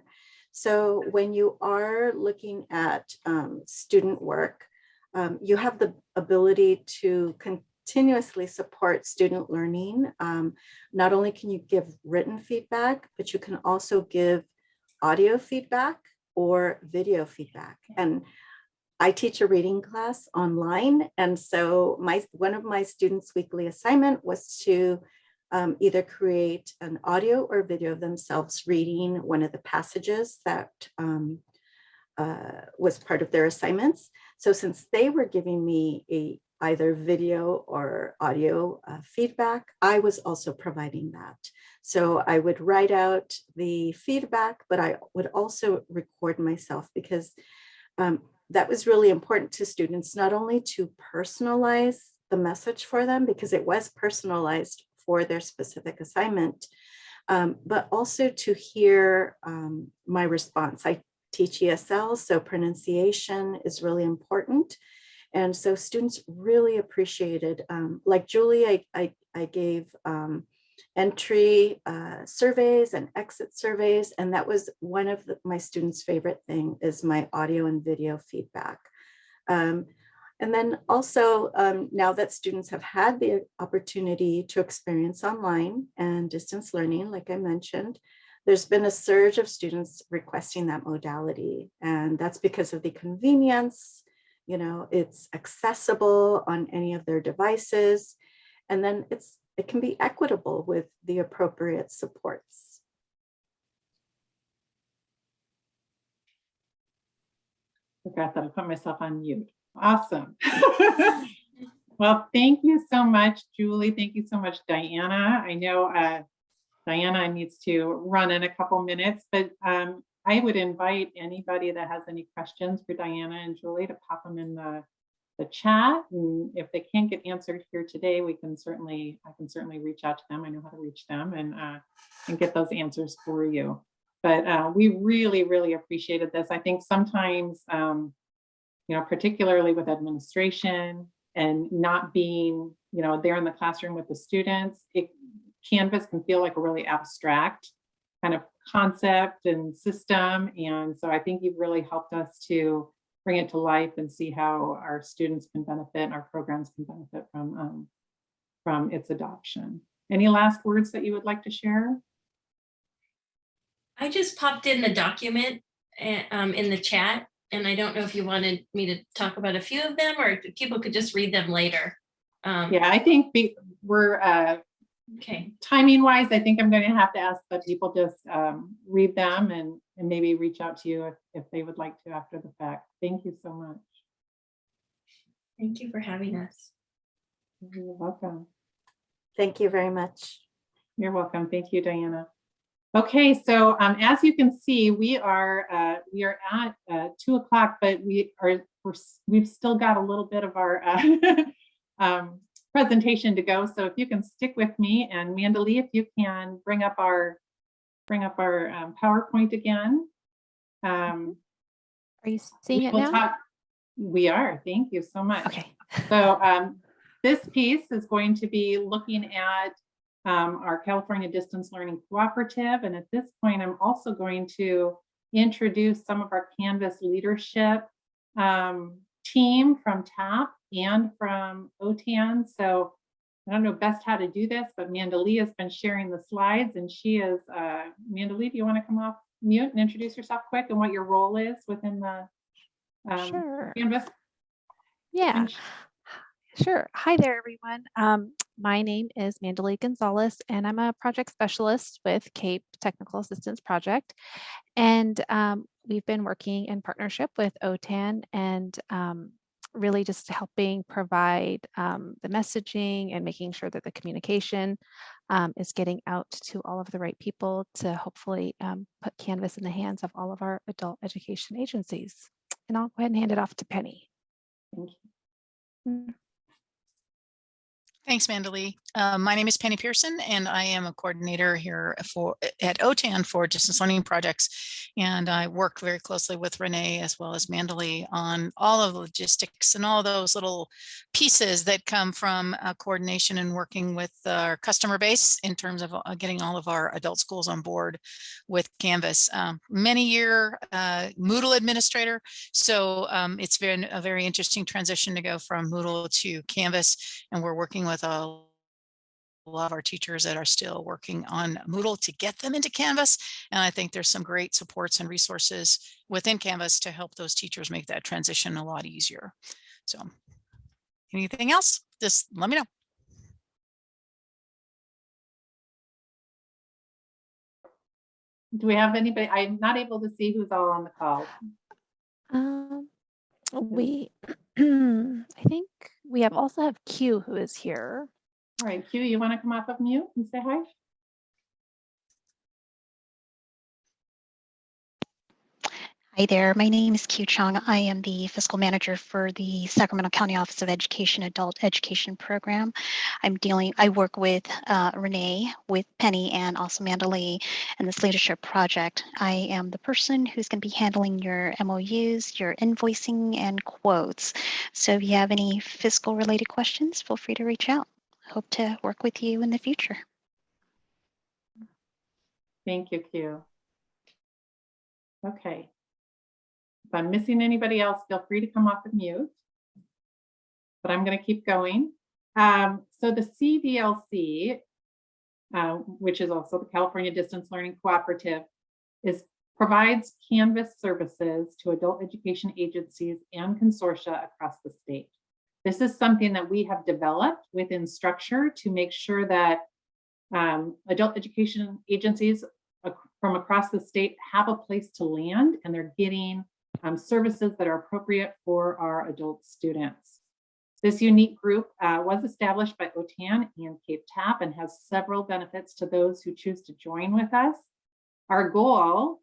So when you are looking at um, student work, um, you have the ability to continuously support student learning. Um, not only can you give written feedback, but you can also give audio feedback or video feedback. And I teach a reading class online. And so my one of my students' weekly assignment was to um, either create an audio or video of themselves reading one of the passages that um, uh, was part of their assignments. So since they were giving me a either video or audio uh, feedback, I was also providing that. So I would write out the feedback, but I would also record myself because um, that was really important to students, not only to personalize the message for them because it was personalized for their specific assignment, um, but also to hear um, my response. I teach ESL, so pronunciation is really important. And so students really appreciated, um, like Julie, I, I, I gave um, entry uh, surveys and exit surveys, and that was one of the, my students' favorite thing is my audio and video feedback. Um, and then also, um, now that students have had the opportunity to experience online and distance learning, like I mentioned, there's been a surge of students requesting that modality. And that's because of the convenience, you know, it's accessible on any of their devices. And then it's it can be equitable with the appropriate supports. Forgot that I put myself on mute. Awesome. well, thank you so much, Julie. Thank you so much, Diana. I know uh, Diana needs to run in a couple minutes, but um, I would invite anybody that has any questions for Diana and Julie to pop them in the, the chat. And if they can't get answered here today, we can certainly, I can certainly reach out to them. I know how to reach them and, uh, and get those answers for you. But uh, we really, really appreciated this. I think sometimes, um, you know, particularly with administration and not being, you know, there in the classroom with the students, it, Canvas can feel like a really abstract kind of concept and system. And so I think you've really helped us to bring it to life and see how our students can benefit and our programs can benefit from, um, from its adoption. Any last words that you would like to share? I just popped in the document eh, um, in the chat, and I don't know if you wanted me to talk about a few of them or if people could just read them later. Um, Yeah, I think be- we're, uh, Okay, timing wise, I think I'm going to have to ask that people just um, read them and, and maybe reach out to you if, if they would like to after the fact. Thank you so much. thank you for having us. You're welcome. Thank you very much. You're welcome. Thank you, Diana. Okay, so um, as you can see, we are uh, we are at uh, two o'clock, but we are we're, we've still got a little bit of our uh, um, presentation to go. So if you can stick with me and Mandalee, if you can bring up our bring up our um, PowerPoint again. Um, Are you seeing we it now? talk- We are. Thank you so much. Okay. So um, this piece is going to be looking at um, our California Distance Learning Cooperative. And at this point, I'm also going to introduce some of our Canvas leadership um, team from TAP and from OTAN. So I don't know best how to do this, but Mandalee has been sharing the slides and she is, uh, Mandalee, do you want to come off mute and introduce yourself quick and what your role is within the um, Sure. Canvas? Yeah, sure. Hi there, everyone. Um, my name is Mandalee Gonzalez, and I'm a project specialist with CAEP Technical Assistance Project. And um, we've been working in partnership with OTAN and um, really just helping provide um, the messaging and making sure that the communication um, is getting out to all of the right people to hopefully um, put Canvas in the hands of all of our adult education agencies. And I'll go ahead and hand it off to Penny. Thank you. Thanks, Mandalee. Uh, my name is Penny Pearson, and I am a coordinator here for at OTAN for distance learning projects. And I work very closely with Renee as well as Mandalee on all of the logistics and all those little pieces that come from uh, coordination and working with our customer base in terms of uh, getting all of our adult schools on board with Canvas. Um, many year uh, Moodle administrator, so um, it's been a very interesting transition to go from Moodle to Canvas and we're working with a lot of our teachers that are still working on Moodle to get them into Canvas. And I think there's some great supports and resources within Canvas to help those teachers make that transition a lot easier. So anything else, just let me know. Do we have anybody? I'm not able to see who's all on the call. Um, we, I think we have also have Q who is here. All right, Q, you want to come off of mute and say hi? Hi there, my name is Q Chong. I am the fiscal manager for the Sacramento County Office of Education Adult Education Program. I'm dealing, I work with uh, Renee, with Penny, and also Mandalee in this leadership project. I am the person who's going to be handling your MOUs, your invoicing, and quotes. So if you have any fiscal related questions, feel free to reach out. Hope to work with you in the future. Thank you, Q. Okay. If I'm missing anybody else, feel free to come off of mute. But I'm going to keep going. Um, so the CDLC, uh, which is also the California Distance Learning Cooperative, is provides Canvas services to adult education agencies and consortia across the state. This is something that we have developed within structure to make sure that um, adult education agencies from across the state have a place to land and they're getting um, services that are appropriate for our adult students. This unique group uh, was established by OTAN and CAEP TAP and has several benefits to those who choose to join with us. Our goal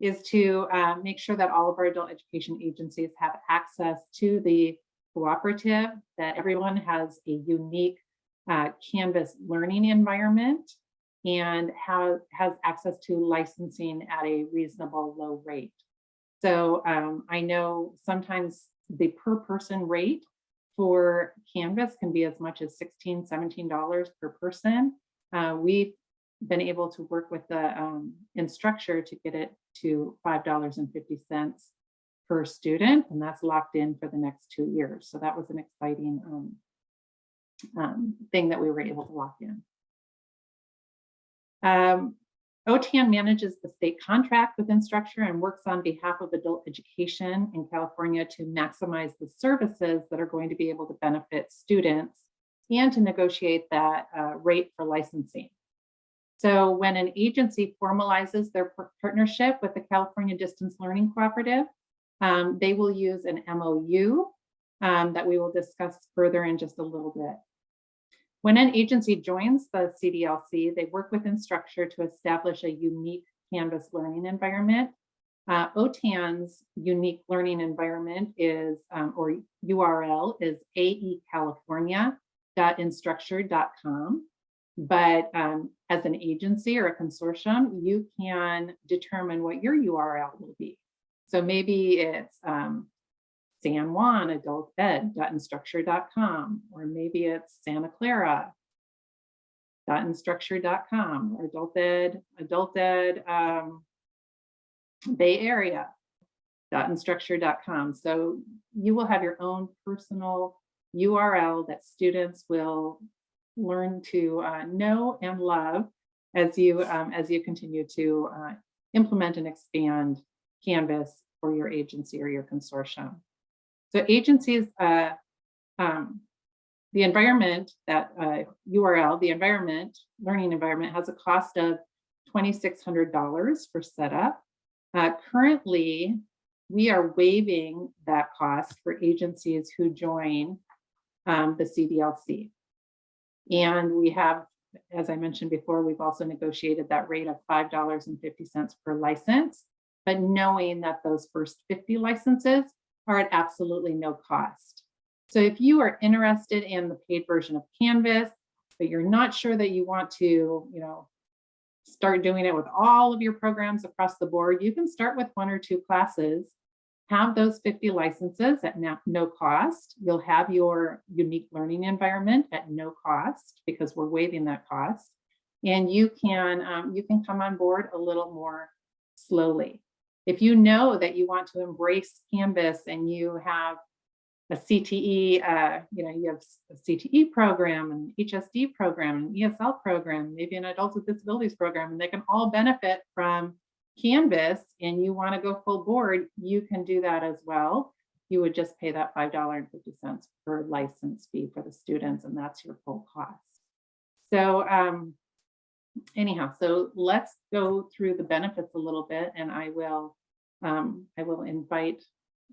is to uh, make sure that all of our adult education agencies have access to the cooperative, that everyone has a unique uh, Canvas learning environment and has, has access to licensing at a reasonable low rate. So um, I know sometimes the per person rate for Canvas can be as much as $16, 17 dollars per person. Uh, we've been able to work with the um, Instructure to get it to $5.50 per student, and that's locked in for the next two years. So that was an exciting um, um, thing that we were able to lock in. Um, OTAN manages the state contract with Instructure and works on behalf of adult education in California to maximize the services that are going to be able to benefit students and to negotiate that uh, rate for licensing. So when an agency formalizes their partnership with the California Distance Learning Cooperative, um, they will use an MOU um, that we will discuss further in just a little bit. When an agency joins the CDLC, they work with Instructure to establish a unique Canvas learning environment. Uh, OTAN's unique learning environment is, um, or URL is aecalifornia.instructure.com. But um, as an agency or a consortium, you can determine what your URL will be. So maybe it's um, San Juan adult ed.instructure.com, or maybe it's Santa Clara .instructure.com or adult ed, adult ed um, Bay Area. So you will have your own personal URL that students will learn to uh, know and love as you um, as you continue to uh, implement and expand Canvas for your agency or your consortium. So agencies, uh, um, the environment, that uh, URL, the environment, learning environment has a cost of $2,600 for setup. Uh, currently, we are waiving that cost for agencies who join um, the CDLC. And we have, as I mentioned before, we've also negotiated that rate of $5.50 per license, but knowing that those first 50 licenses are at absolutely no cost. So if you are interested in the paid version of Canvas, but you're not sure that you want to, you know, start doing it with all of your programs across the board, you can start with one or two classes, have those 50 licenses at no, cost. You'll have your unique learning environment at no cost because we're waiving that cost. And you can, um, you can come on board a little more slowly. If you know that you want to embrace Canvas and you have a CTE, uh, you know, you have a CTE program and HSD program and ESL program, maybe an adults with disabilities program, and they can all benefit from Canvas and you want to go full board, you can do that as well. You would just pay that $5.50 per license fee for the students, and that's your full cost. So um, anyhow, so let's go through the benefits a little bit and I will um, I will invite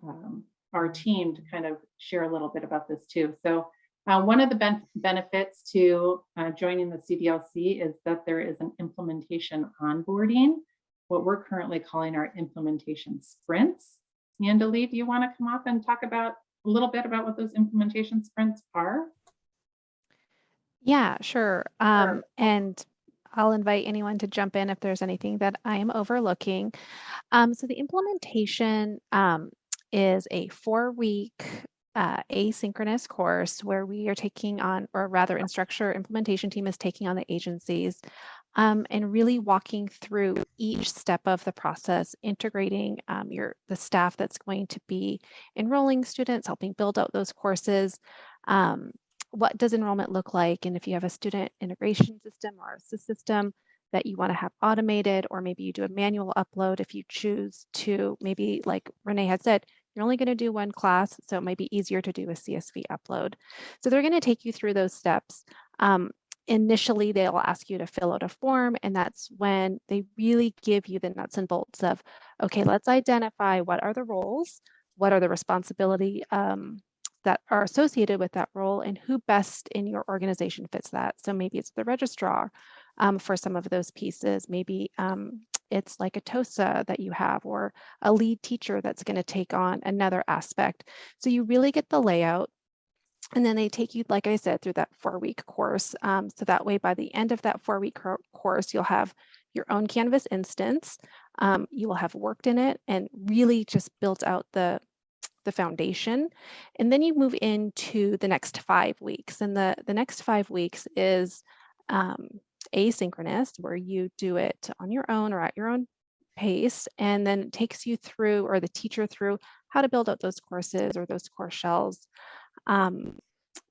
um, our team to kind of share a little bit about this too. So uh, one of the ben benefits to uh, joining the CDLC is that there is an implementation onboarding, what we're currently calling our implementation sprints. Mandalee, do you want to come up and talk about a little bit about what those implementation sprints are? Yeah, sure. Um, and I'll invite anyone to jump in if there's anything that I am overlooking. Um, so the implementation um, is a four week uh, asynchronous course where we are taking on, or rather Instructure implementation team is taking on the agencies um, and really walking through each step of the process, integrating um, your the staff that's going to be enrolling students, helping build out those courses, um, what does enrollment look like? And if you have a student integration system or a system that you want to have automated, or maybe you do a manual upload if you choose to, maybe like Renee had said, you're only going to do one class, so it might be easier to do a CSV upload. So they're going to take you through those steps. Um, initially, they'll ask you to fill out a form, and that's when they really give you the nuts and bolts of, okay, let's identify what are the roles, what are the responsibility um, that are associated with that role and who best in your organization fits that. So maybe it's the registrar um, for some of those pieces. Maybe um, it's like a TOSA that you have or a lead teacher that's going to take on another aspect. So you really get the layout. And then they take you, like I said, through that four week course. Um, so that way, by the end of that four week course, you'll have your own Canvas instance. Um, you will have worked in it and really just built out the the foundation. And then you move into the next five weeks. And the, the next five weeks is um, asynchronous, where you do it on your own or at your own pace, and then it takes you through, or the teacher through, how to build out those courses or those course shells. Um,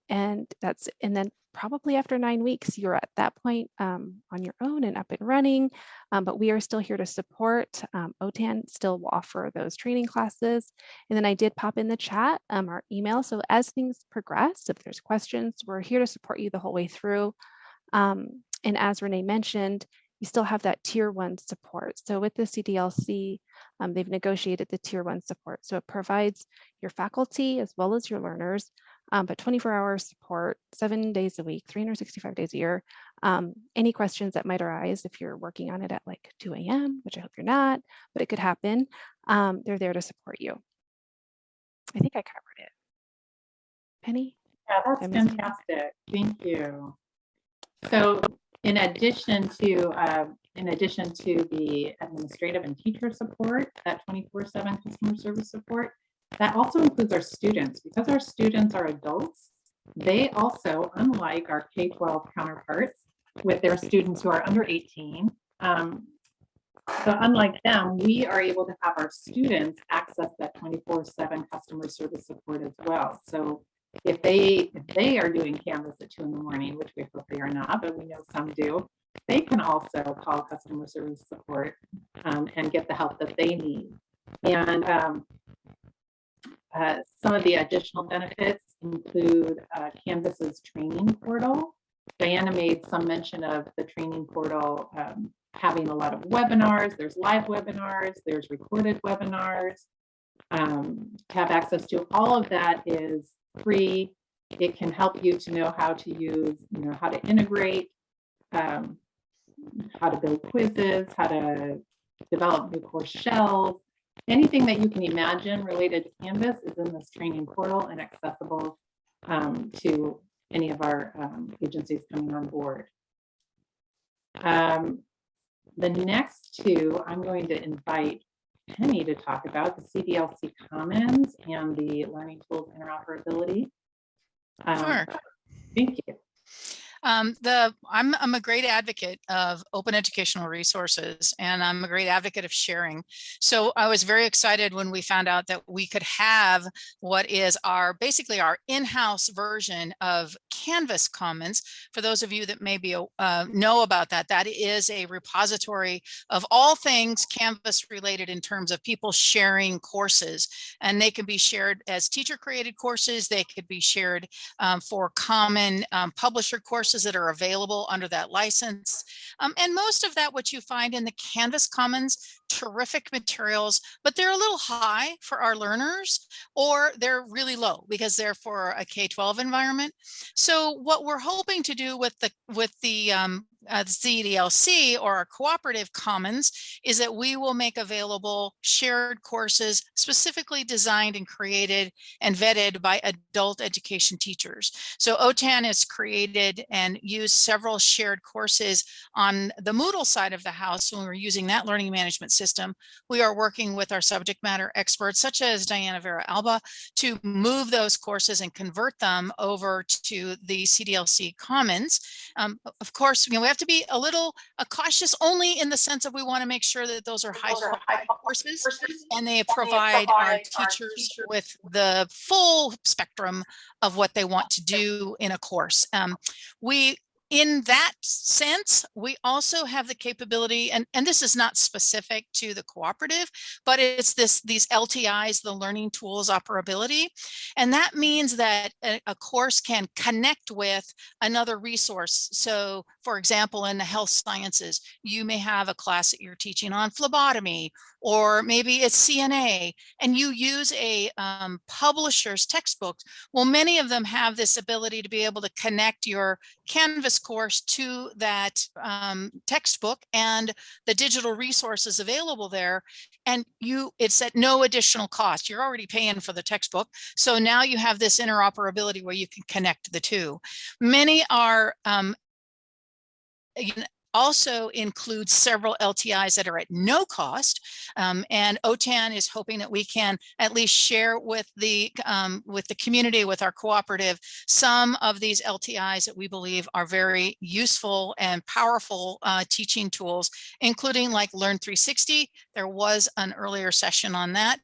and that's, and then probably after nine weeks, you're at that point um, on your own and up and running, um, but we are still here to support. Um, OTAN still will offer those training classes. And then I did pop in the chat um, our email. So as things progress, if there's questions, we're here to support you the whole way through. Um, and as Renee mentioned, you still have that tier one support. So with the CDLC, um, they've negotiated the tier one support. So it provides your faculty as well as your learners, um, but 24 hour support, seven days a week, 365 days a year. Um, any questions that might arise if you're working on it at like 2 a.m., which I hope you're not, but it could happen, um, they're there to support you. I think I covered it. Penny? Yeah, that's fantastic. Thank you. So in addition to, uh, in addition to the administrative and teacher support, that 24/7 customer service support, that also includes our students. Because our students are adults, they also, unlike our K-12 counterparts with their students who are under 18, um, so unlike them, we are able to have our students access that 24/7 customer service support as well. So if they, if they are doing Canvas at two in the morning, which we hope they are not, but we know some do, they can also call customer service support um, and get the help that they need. And um, uh, some of the additional benefits include uh, Canvas's training portal. Diana made some mention of the training portal um, having a lot of webinars. There's live webinars, there's recorded webinars. Um, have access to all of that is free. It can help you to know how to use, you know, how to integrate, um, how to build quizzes, how to develop new course shells. Anything that you can imagine related to Canvas is in this training portal and accessible um, to any of our um, agencies coming on board. Um, the next two, I'm going to invite Penny to talk about the CDLC Commons and the Learning Tools Interoperability. Um, Sure. Thank you. Um, the I'm I'm a great advocate of open educational resources and I'm a great advocate of sharing. So I was very excited when we found out that we could have what is our basically our in-house version of Canvas Commons. For those of you that maybe uh, know about that, that is a repository of all things Canvas related in terms of people sharing courses and they can be shared as teacher created courses. They could be shared um, for common um, publisher courses that are available under that license. Um, and most of that, what you find in the Canvas Commons, terrific materials, but they're a little high for our learners or they're really low because they're for a K-12 environment. So what we're hoping to do with the with the um, uh, CDLC or our cooperative commons is that we will make available shared courses specifically designed and created and vetted by adult education teachers. So OTAN has created and used several shared courses on the Moodle side of the house when we're using that learning management system. We are working with our subject matter experts such as Diana Vera Alba to move those courses and convert them over to the CDLC Commons. Um, of course, you know, we have to be a little uh, cautious only in the sense of we want to make sure that those are high quality courses and they provide our teachers with the full spectrum of what they want to do in a course. Um, we in that sense, we also have the capability, and, and this is not specific to the cooperative, but it's this these LTIs, the learning tools operability. And that means that a, a course can connect with another resource. So for example, in the health sciences, you may have a class that you're teaching on phlebotomy, or maybe it's CNA, and you use a um, publisher's textbook. Well, many of them have this ability to be able to connect your Canvas course to that um, textbook and the digital resources available there. And you, it's at no additional cost. You're already paying for the textbook. So now you have this interoperability where you can connect the two. Many are um, also includes several LTIs that are at no cost. Um, and OTAN is hoping that we can at least share with the um, with the community, with our cooperative, some of these LTIs that we believe are very useful and powerful uh, teaching tools, including like Learn 360. There was an earlier session on that.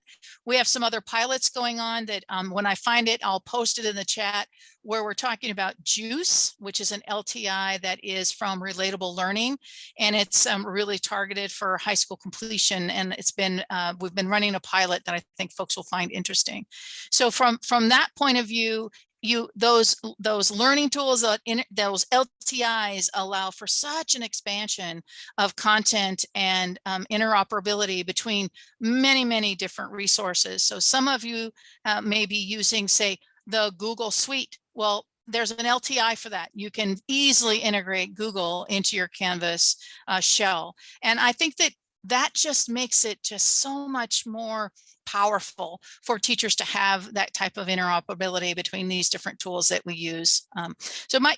We have some other pilots going on that um, when I find it, I'll post it in the chat where we're talking about JUICE, which is an LTI that is from Relatable Learning, and it's um, really targeted for high school completion. And it's been, uh, we've been running a pilot that I think folks will find interesting. So from, from that point of view, you those those learning tools that in those LTIs allow for such an expansion of content and um, interoperability between many many different resources. So some of you uh, may be using say the Google Suite. Well, there's an LTI for that. You can easily integrate Google into your Canvas uh, shell. And I think that that just makes it just so much more powerful for teachers to have that type of interoperability between these different tools that we use. Um, so my,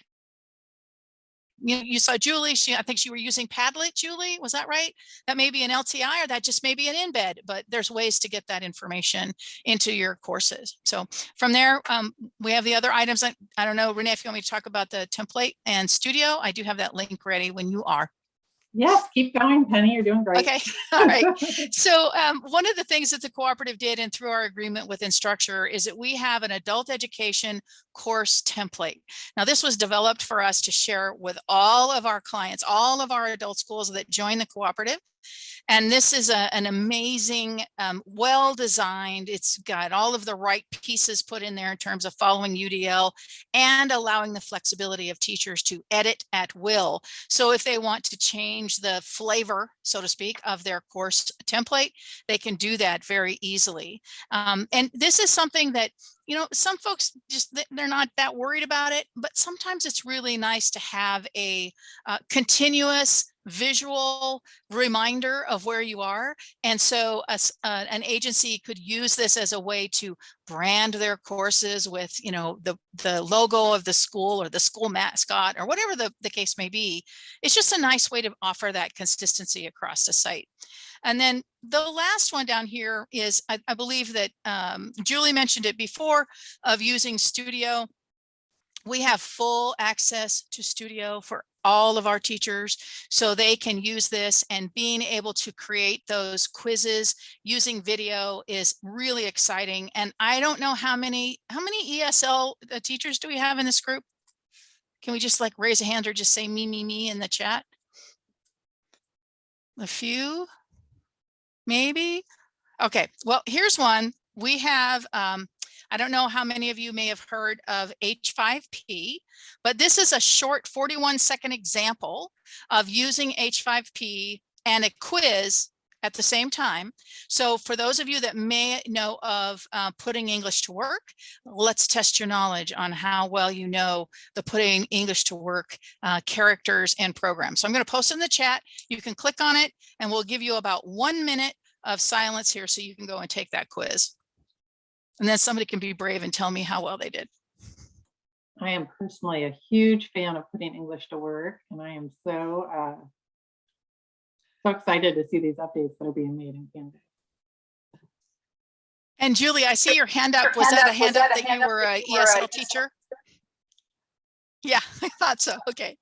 you, you saw Julie, she, I think she were using Padlet, Julie, was that right? That may be an LTI or that just may be an embed, but there's ways to get that information into your courses. So from there, um, we have the other items. I, I don't know, Renee, if you want me to talk about the template and studio, I do have that link ready when you are. Yes, keep going, Penny. You're doing great. Okay, all right. So um, one of the things that the cooperative did and through our agreement with Instructure is that we have an adult education course template. Now this was developed for us to share with all of our clients, all of our adult schools that join the cooperative. And this is a, an amazing, um, well-designed, it's got all of the right pieces put in there in terms of following UDL and allowing the flexibility of teachers to edit at will. So if they want to change the flavor, so to speak, of their course template, they can do that very easily. Um, and this is something that you know, some folks just they're not that worried about it, but sometimes it's really nice to have a uh, continuous visual reminder of where you are. And so a, uh, an agency could use this as a way to brand their courses with, you know, the, the logo of the school or the school mascot or whatever the, the case may be. It's just a nice way to offer that consistency across the site. And then the last one down here is, I, I believe that um, Julie mentioned it before, of using Studio. We have full access to Studio for all of our teachers so they can use this and being able to create those quizzes using video is really exciting. And I don't know how many, how many ESL uh, teachers do we have in this group? Can we just like raise a hand or just say me, me, me in the chat? A few, maybe? Okay, well, here's one. We have um, I don't know how many of you may have heard of H5P, but this is a short 41 second example of using H5P and a quiz at the same time. So for those of you that may know of uh, putting English to work, let's test your knowledge on how well you know the putting English to work uh, characters and programs. So I'm going to post in the chat. You can click on it and we'll give you about one minute of silence here so you can go and take that quiz. And then somebody can be brave and tell me how well they did. I am personally a huge fan of putting English to work, and I am so uh, so excited to see these updates that are being made in Canvas. And Julie, I see your hand up. Was that a hand up that you were a ESL teacher? Yeah, I thought so. Okay.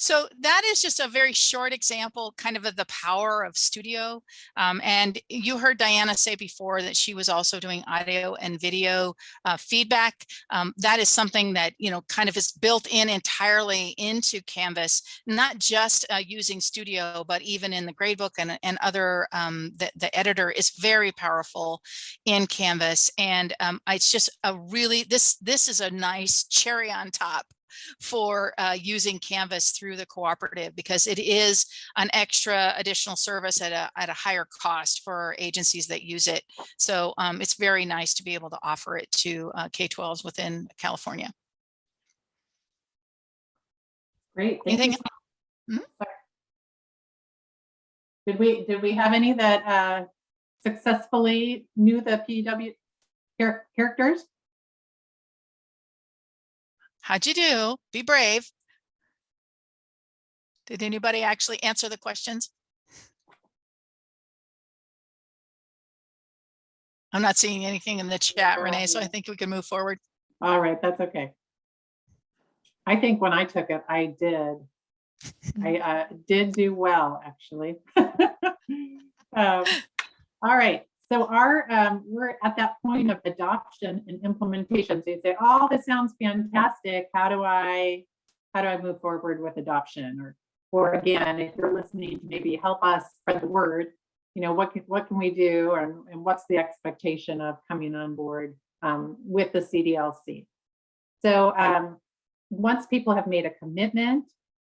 So that is just a very short example kind of of the power of studio. Um, and you heard Diana say before that she was also doing audio and video uh, feedback. Um, that is something that, you know, kind of is built in entirely into Canvas, not just uh, using studio, but even in the gradebook and, and other, um, the, the editor is very powerful in Canvas. And um, it's just a really, this, this is a nice cherry on top for uh, using Canvas through the cooperative because it is an extra additional service at a, at a higher cost for agencies that use it. So um, it's very nice to be able to offer it to uh, K-12s within California. Great. thank you Anything so- Mhm. Did we, did we have any that uh, successfully knew the PW char- characters? How'd you do? Be brave. Did anybody actually answer the questions? I'm not seeing anything in the chat, Renee, so I think we can move forward. All right, that's okay. I think when I took it, I did. I uh, did do well, actually. Um, All right, so our, um, we're at that point of adoption and implementation. So you say, oh, this sounds fantastic. How do I, how do I move forward with adoption? Or, or again, if you're listening, maybe help us spread the word. You know, what can, what can we do and, and what's the expectation of coming on board um, with the CDLC? So um, once people have made a commitment,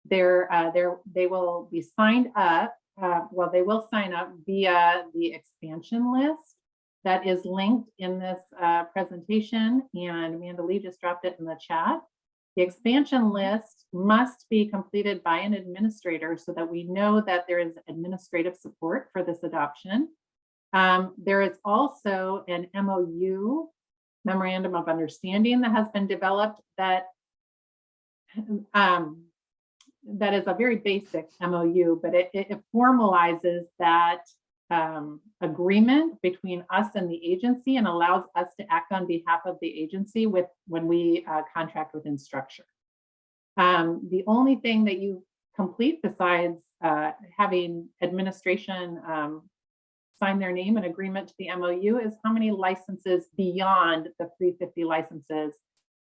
they're, uh, they're, they will be signed up. Uh, well, they will sign up via the expansion list that is linked in this uh, presentation and Mandalee just dropped it in the chat. The expansion list must be completed by an administrator so that we know that there is administrative support for this adoption. Um, there is also an MOU, memorandum of understanding that has been developed that um, that is a very basic MOU, but it, it formalizes that um, agreement between us and the agency and allows us to act on behalf of the agency with when we uh, contract with Instructure. Um, the only thing that you complete besides uh, having administration um, sign their name and agreement to the MOU is how many licenses beyond the 350 licenses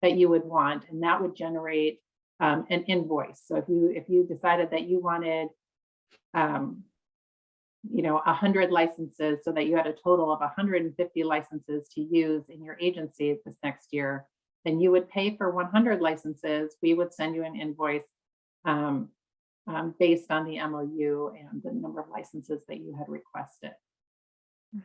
that you would want, and that would generate um, an invoice. So if you if you decided that you wanted, um, you know, 100 licenses so that you had a total of 150 licenses to use in your agency this next year, then you would pay for 100 licenses. We would send you an invoice um, um, based on the MOU and the number of licenses that you had requested.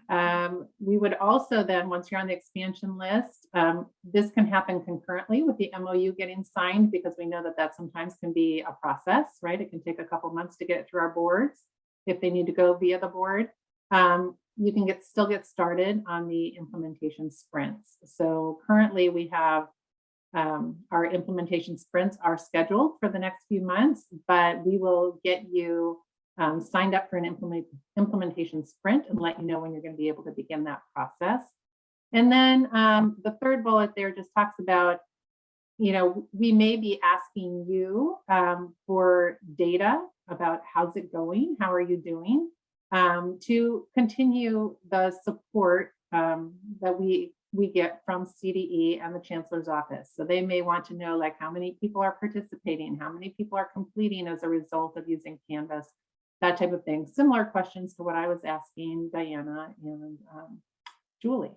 Um, we would also then, once you're on the expansion list, um, this can happen concurrently with the MOU getting signed because we know that that sometimes can be a process, right? It can take a couple months to get through our boards if they need to go via the board. Um, you can get still get started on the implementation sprints. So currently we have um, our implementation sprints are scheduled for the next few months, but we will get you um, signed up for an implement, implementation sprint and let you know when you're going to be able to begin that process. And then um, the third bullet there just talks about, you know, we may be asking you um, for data about how's it going, how are you doing, um, to continue the support um, that we we get from CDE and the Chancellor's Office. So they may want to know like how many people are participating, how many people are completing as a result of using Canvas, that type of thing. Similar questions to what I was asking Diana and um, Julie.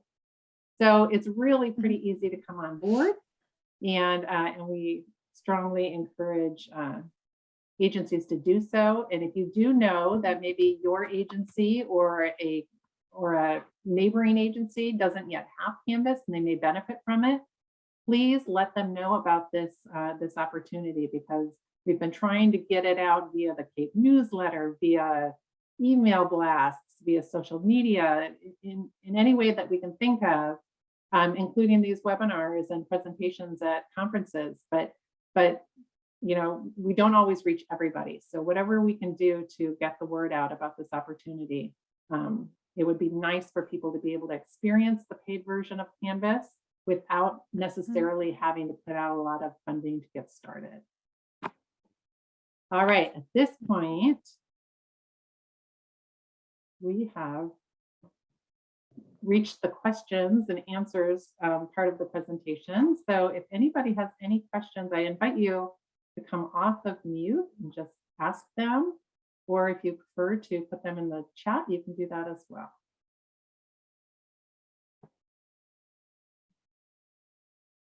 So it's really pretty easy to come on board and, uh, and we strongly encourage uh, agencies to do so. And if you do know that maybe your agency or a or a neighboring agency doesn't yet have Canvas and they may benefit from it, please let them know about this, uh, this opportunity because we've been trying to get it out via the CAEP newsletter, via email blasts, via social media, in, in any way that we can think of, um, including these webinars and presentations at conferences. But, but you know, we don't always reach everybody. So whatever we can do to get the word out about this opportunity, um, it would be nice for people to be able to experience the paid version of Canvas without necessarily having to put out a lot of funding to get started. All right, at this point, we have reached the questions and answers um, part of the presentation. So if anybody has any questions, I invite you to come off of mute and just ask them. Or if you prefer to put them in the chat, you can do that as well.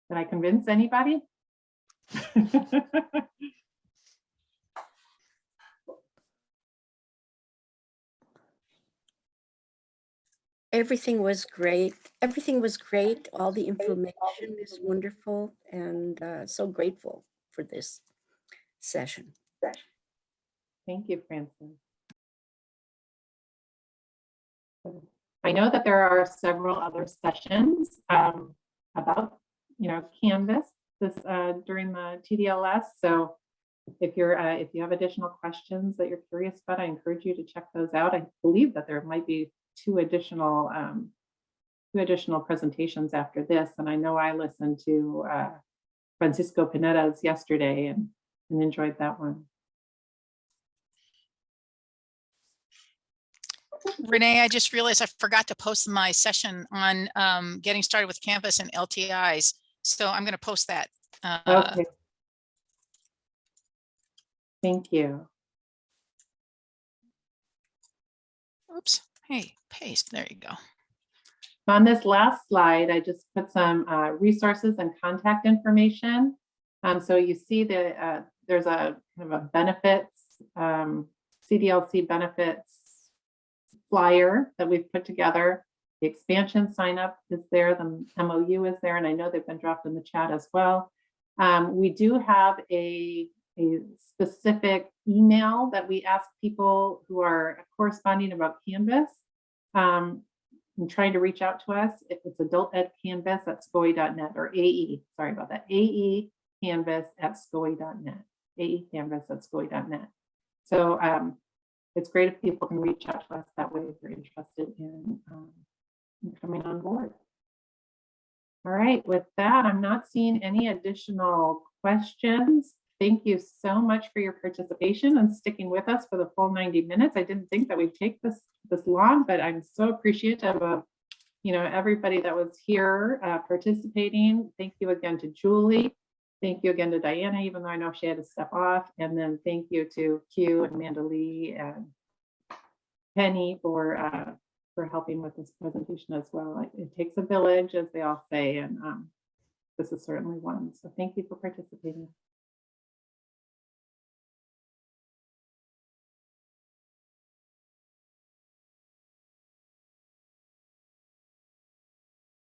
Did I convince anybody? Everything was great. Everything was great. All the information is wonderful and uh, so grateful for this session. Thank you, Francis. I know that there are several other sessions um, about, you know, Canvas this uh, during the TDLS. So if you're, uh, if you have additional questions that you're curious about, I encourage you to check those out. I believe that there might be two additional, um, two additional presentations after this. And I know I listened to uh, Francisco Pineda's yesterday and, and enjoyed that one. Renee, I just realized I forgot to post my session on um, getting started with Canvas and LTIs. So I'm going to post that. uh, Okay. Thank you. Oops, hey, paste, there you go. On this last slide, I just put some uh, resources and contact information. Um, so you see that uh, there's a kind of a benefits, um, CDLC benefits flyer that we've put together. The expansion sign up is there, the MOU is there, and I know they've been dropped in the chat as well. Um, we do have a, a specific email that we ask people who are corresponding about Canvas. Um, and trying to reach out to us if it's adult ed canvas at scoe.net or AE, sorry about that, AE canvas at scoe.net, AE canvas at scoe.net. So um, it's great if people can reach out to us that way if they're interested in, um, in coming on board. All right, with that, I'm not seeing any additional questions. Thank you so much for your participation and sticking with us for the full 90 minutes. I didn't think that we'd take this this long, but I'm so appreciative of you know everybody that was here uh, participating. Thank you again to Julie. Thank you again to Diana, even though I know she had to step off. And then thank you to Q and Mandalee and Penny for uh, for helping with this presentation as well. It, takes a village, as they all say, and um, this is certainly one. So thank you for participating.